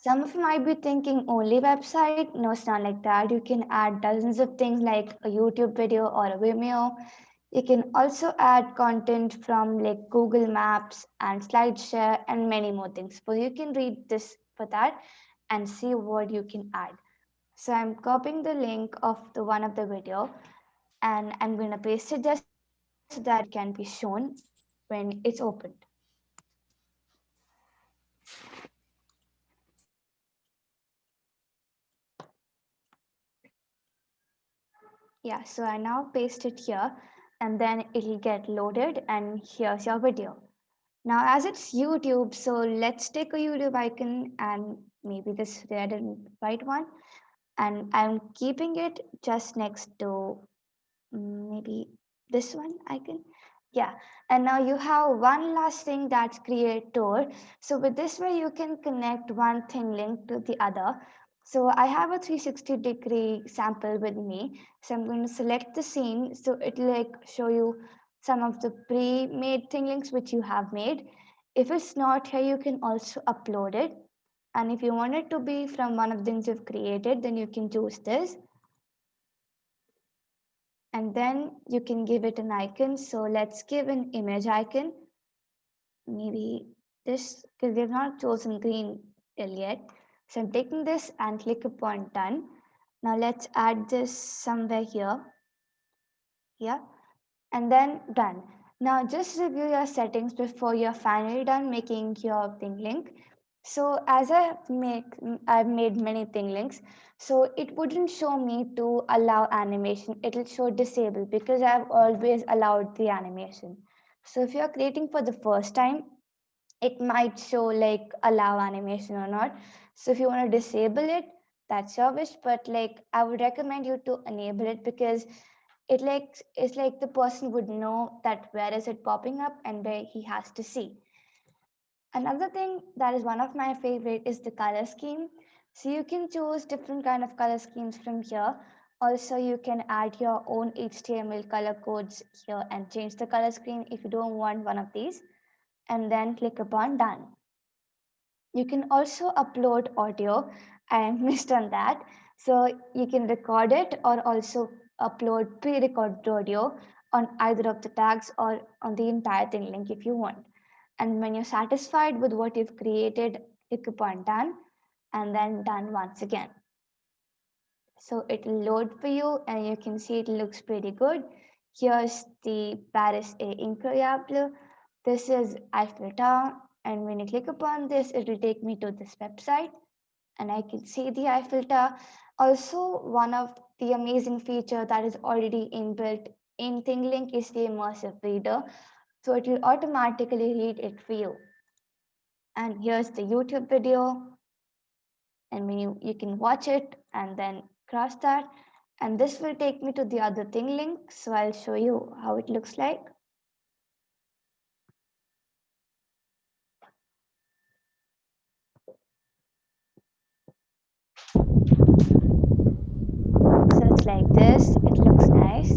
Speaker 6: some of you might be thinking only website. No, it's not like that. You can add dozens of things like a YouTube video or a Vimeo. You can also add content from like Google Maps and SlideShare and many more things. So you can read this for that and see what you can add. So I'm copying the link of the one of the video and I'm going to paste it just so that it can be shown when it's opened. Yeah, so I now paste it here and then it'll get loaded and here's your video. Now as it's YouTube, so let's take a YouTube icon and maybe this red and white one. And I'm keeping it just next to mm, maybe this one icon. Yeah, and now you have one last thing that's creator. So with this way, you can connect one ThingLink to the other. So I have a 360 degree sample with me. So I'm going to select the scene. So it'll like show you some of the pre-made ThingLinks which you have made. If it's not here, you can also upload it. And if you want it to be from one of the things you've created, then you can choose this. And then you can give it an icon. So let's give an image icon. Maybe this, because we've not chosen green yet. So I'm taking this and click upon done. Now let's add this somewhere here. Yeah, and then done. Now just review your settings before you're finally done making your ThingLink. So as I make, I've made many ThingLinks. So it wouldn't show me to allow animation. It'll show disable because I've always allowed the animation. So if you're creating for the first time, it might show like allow animation or not. So if you want to disable it, that's your wish. But like I would recommend you to enable it because it like it's like the person would know that where is it popping up and where he has to see. Another thing that is one of my favorite is the color scheme. So you can choose different kind of color schemes from here. Also, you can add your own HTML color codes here and change the color scheme if you don't want one of these and then click upon done. You can also upload audio. I missed on that. So you can record it or also upload pre-recorded audio on either of the tags or on the entire ThingLink if you want. And when you're satisfied with what you've created, click upon done and then done once again. So it will load for you and you can see it looks pretty good. Here's the Paris A Incroyable. This is Eiffel Tower. And when you click upon this, it will take me to this website and I can see the Eiffel Tower. Also, one of the amazing feature that is already inbuilt in ThingLink is the immersive reader. So it will automatically read it for you. And here's the YouTube video. And when you, you can watch it and then cross that. And this will take me to the other ThingLink. So I'll show you how it looks like. So it's like this, it looks nice.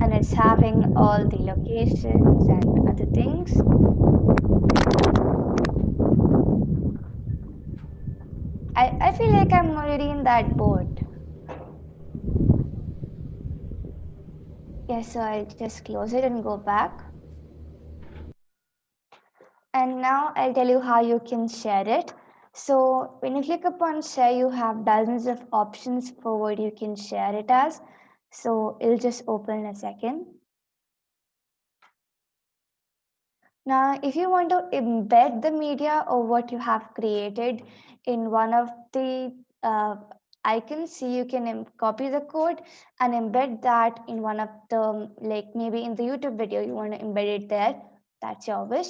Speaker 6: And it's having all the locations and other things. I, I feel like I'm already in that boat. Yes, so I'll just close it and go back. And now I'll tell you how you can share it. So when you click upon share, you have dozens of options for what you can share it as. So it'll just open in a second. Now, if you want to embed the media or what you have created in one of the uh, icons, see you can copy the code and embed that in one of the, like maybe in the YouTube video, you want to embed it there. That's your wish.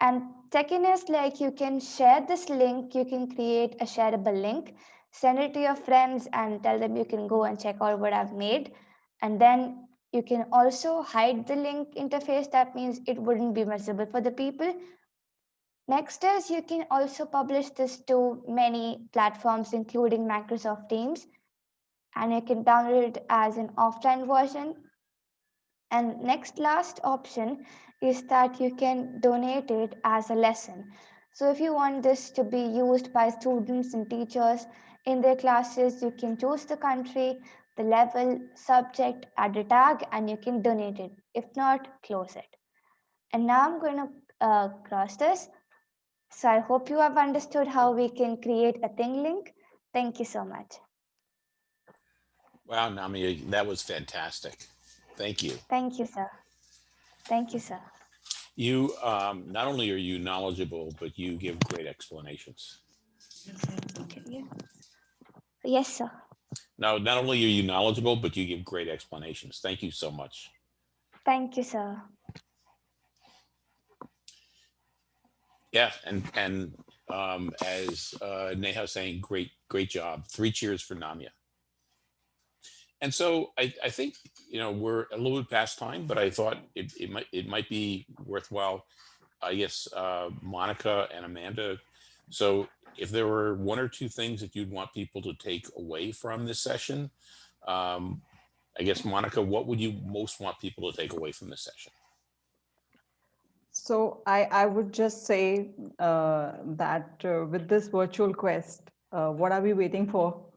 Speaker 6: And second is like you can share this link, you can create a shareable link, send it to your friends and tell them you can go and check out what I've made. And then you can also hide the link interface. That means it wouldn't be visible for the people. Next is you can also publish this to many platforms, including Microsoft Teams. And you can download it as an offline version. And next last option is that you can donate it as a lesson. So if you want this to be used by students and teachers in their classes, you can choose the country, the level, subject, add a tag, and you can donate it. If not, close it. And now I'm going to uh, cross this. So I hope you have understood how we can create a ThingLink. Thank you so much.
Speaker 1: Wow, Nami, that was fantastic. Thank you.
Speaker 6: Thank you, sir. Thank you, sir.
Speaker 1: You, um, not only are you knowledgeable, but you give great explanations.
Speaker 6: Yes, sir.
Speaker 1: Now, not only are you knowledgeable, but you give great explanations. Thank you so much.
Speaker 6: Thank you, sir.
Speaker 1: Yeah, and and um, as uh, Neha saying, great, great job. Three cheers for Namia. And so I, I think, you know, we're a little bit past time, but I thought it, it might it might be worthwhile. I guess uh, Monica and Amanda. So if there were one or two things that you'd want people to take away from this session, um, I guess, Monica, what would you most want people to take away from this session?
Speaker 2: So I, I would just say uh, that uh, with this virtual quest, uh, what are we waiting for?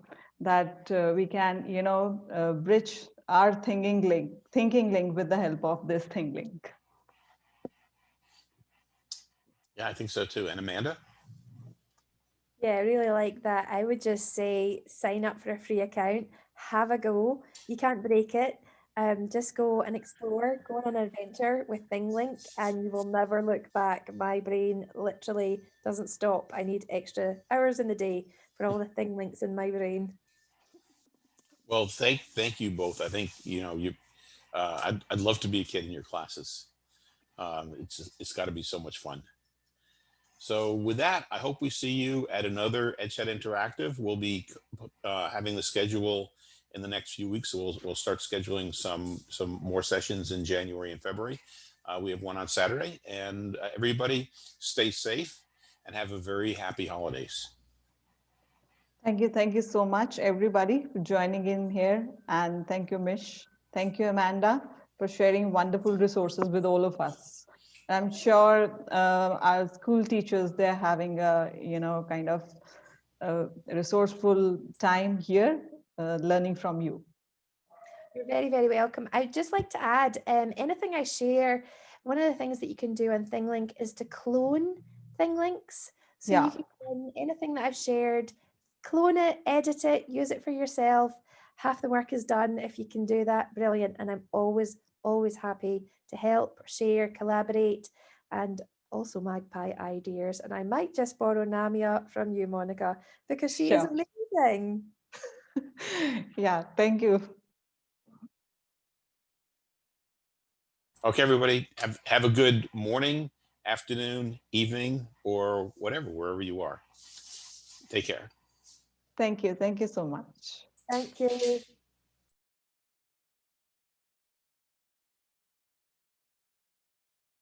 Speaker 2: That uh, we can, you know, uh, bridge our thinking link, thinking link with the help of this ThingLink.
Speaker 1: Yeah, I think so too. And Amanda?
Speaker 3: Yeah, I really like that. I would just say sign up for a free account, have a go. You can't break it. Um, just go and explore, go on an adventure with ThingLink, and you will never look back. My brain literally doesn't stop. I need extra hours in the day for all the ThingLinks in my brain.
Speaker 1: Well, thank thank you both. I think you know you. Uh, I'd I'd love to be a kid in your classes. Um, it's it's got to be so much fun. So with that, I hope we see you at another EdChat Interactive. We'll be uh, having the schedule in the next few weeks. So we'll we'll start scheduling some some more sessions in January and February. Uh, we have one on Saturday, and uh, everybody stay safe and have a very happy holidays.
Speaker 2: Thank you. Thank you so much, everybody, for joining in here. And thank you, Mish. Thank you, Amanda, for sharing wonderful resources with all of us. I'm sure uh, our school teachers, they're having a, you know, kind of uh, resourceful time here, uh, learning from you.
Speaker 3: You're very, very welcome. I'd just like to add um, anything I share, one of the things that you can do on ThingLink is to clone ThingLinks. So
Speaker 2: Yeah.
Speaker 3: you can clone anything that I've shared, clone it, edit it, use it for yourself. Half the work is done. If you can do that, brilliant. And I'm always, always happy to help, share, collaborate, and also magpie ideas. And I might just borrow Namia from you, Monica, because she is
Speaker 2: Sure.
Speaker 3: amazing.
Speaker 2: yeah, thank you.
Speaker 1: Okay, everybody, have, have a good morning, afternoon, evening, or whatever, wherever you are. Take care.
Speaker 2: Thank you. Thank you so much.
Speaker 3: Thank you.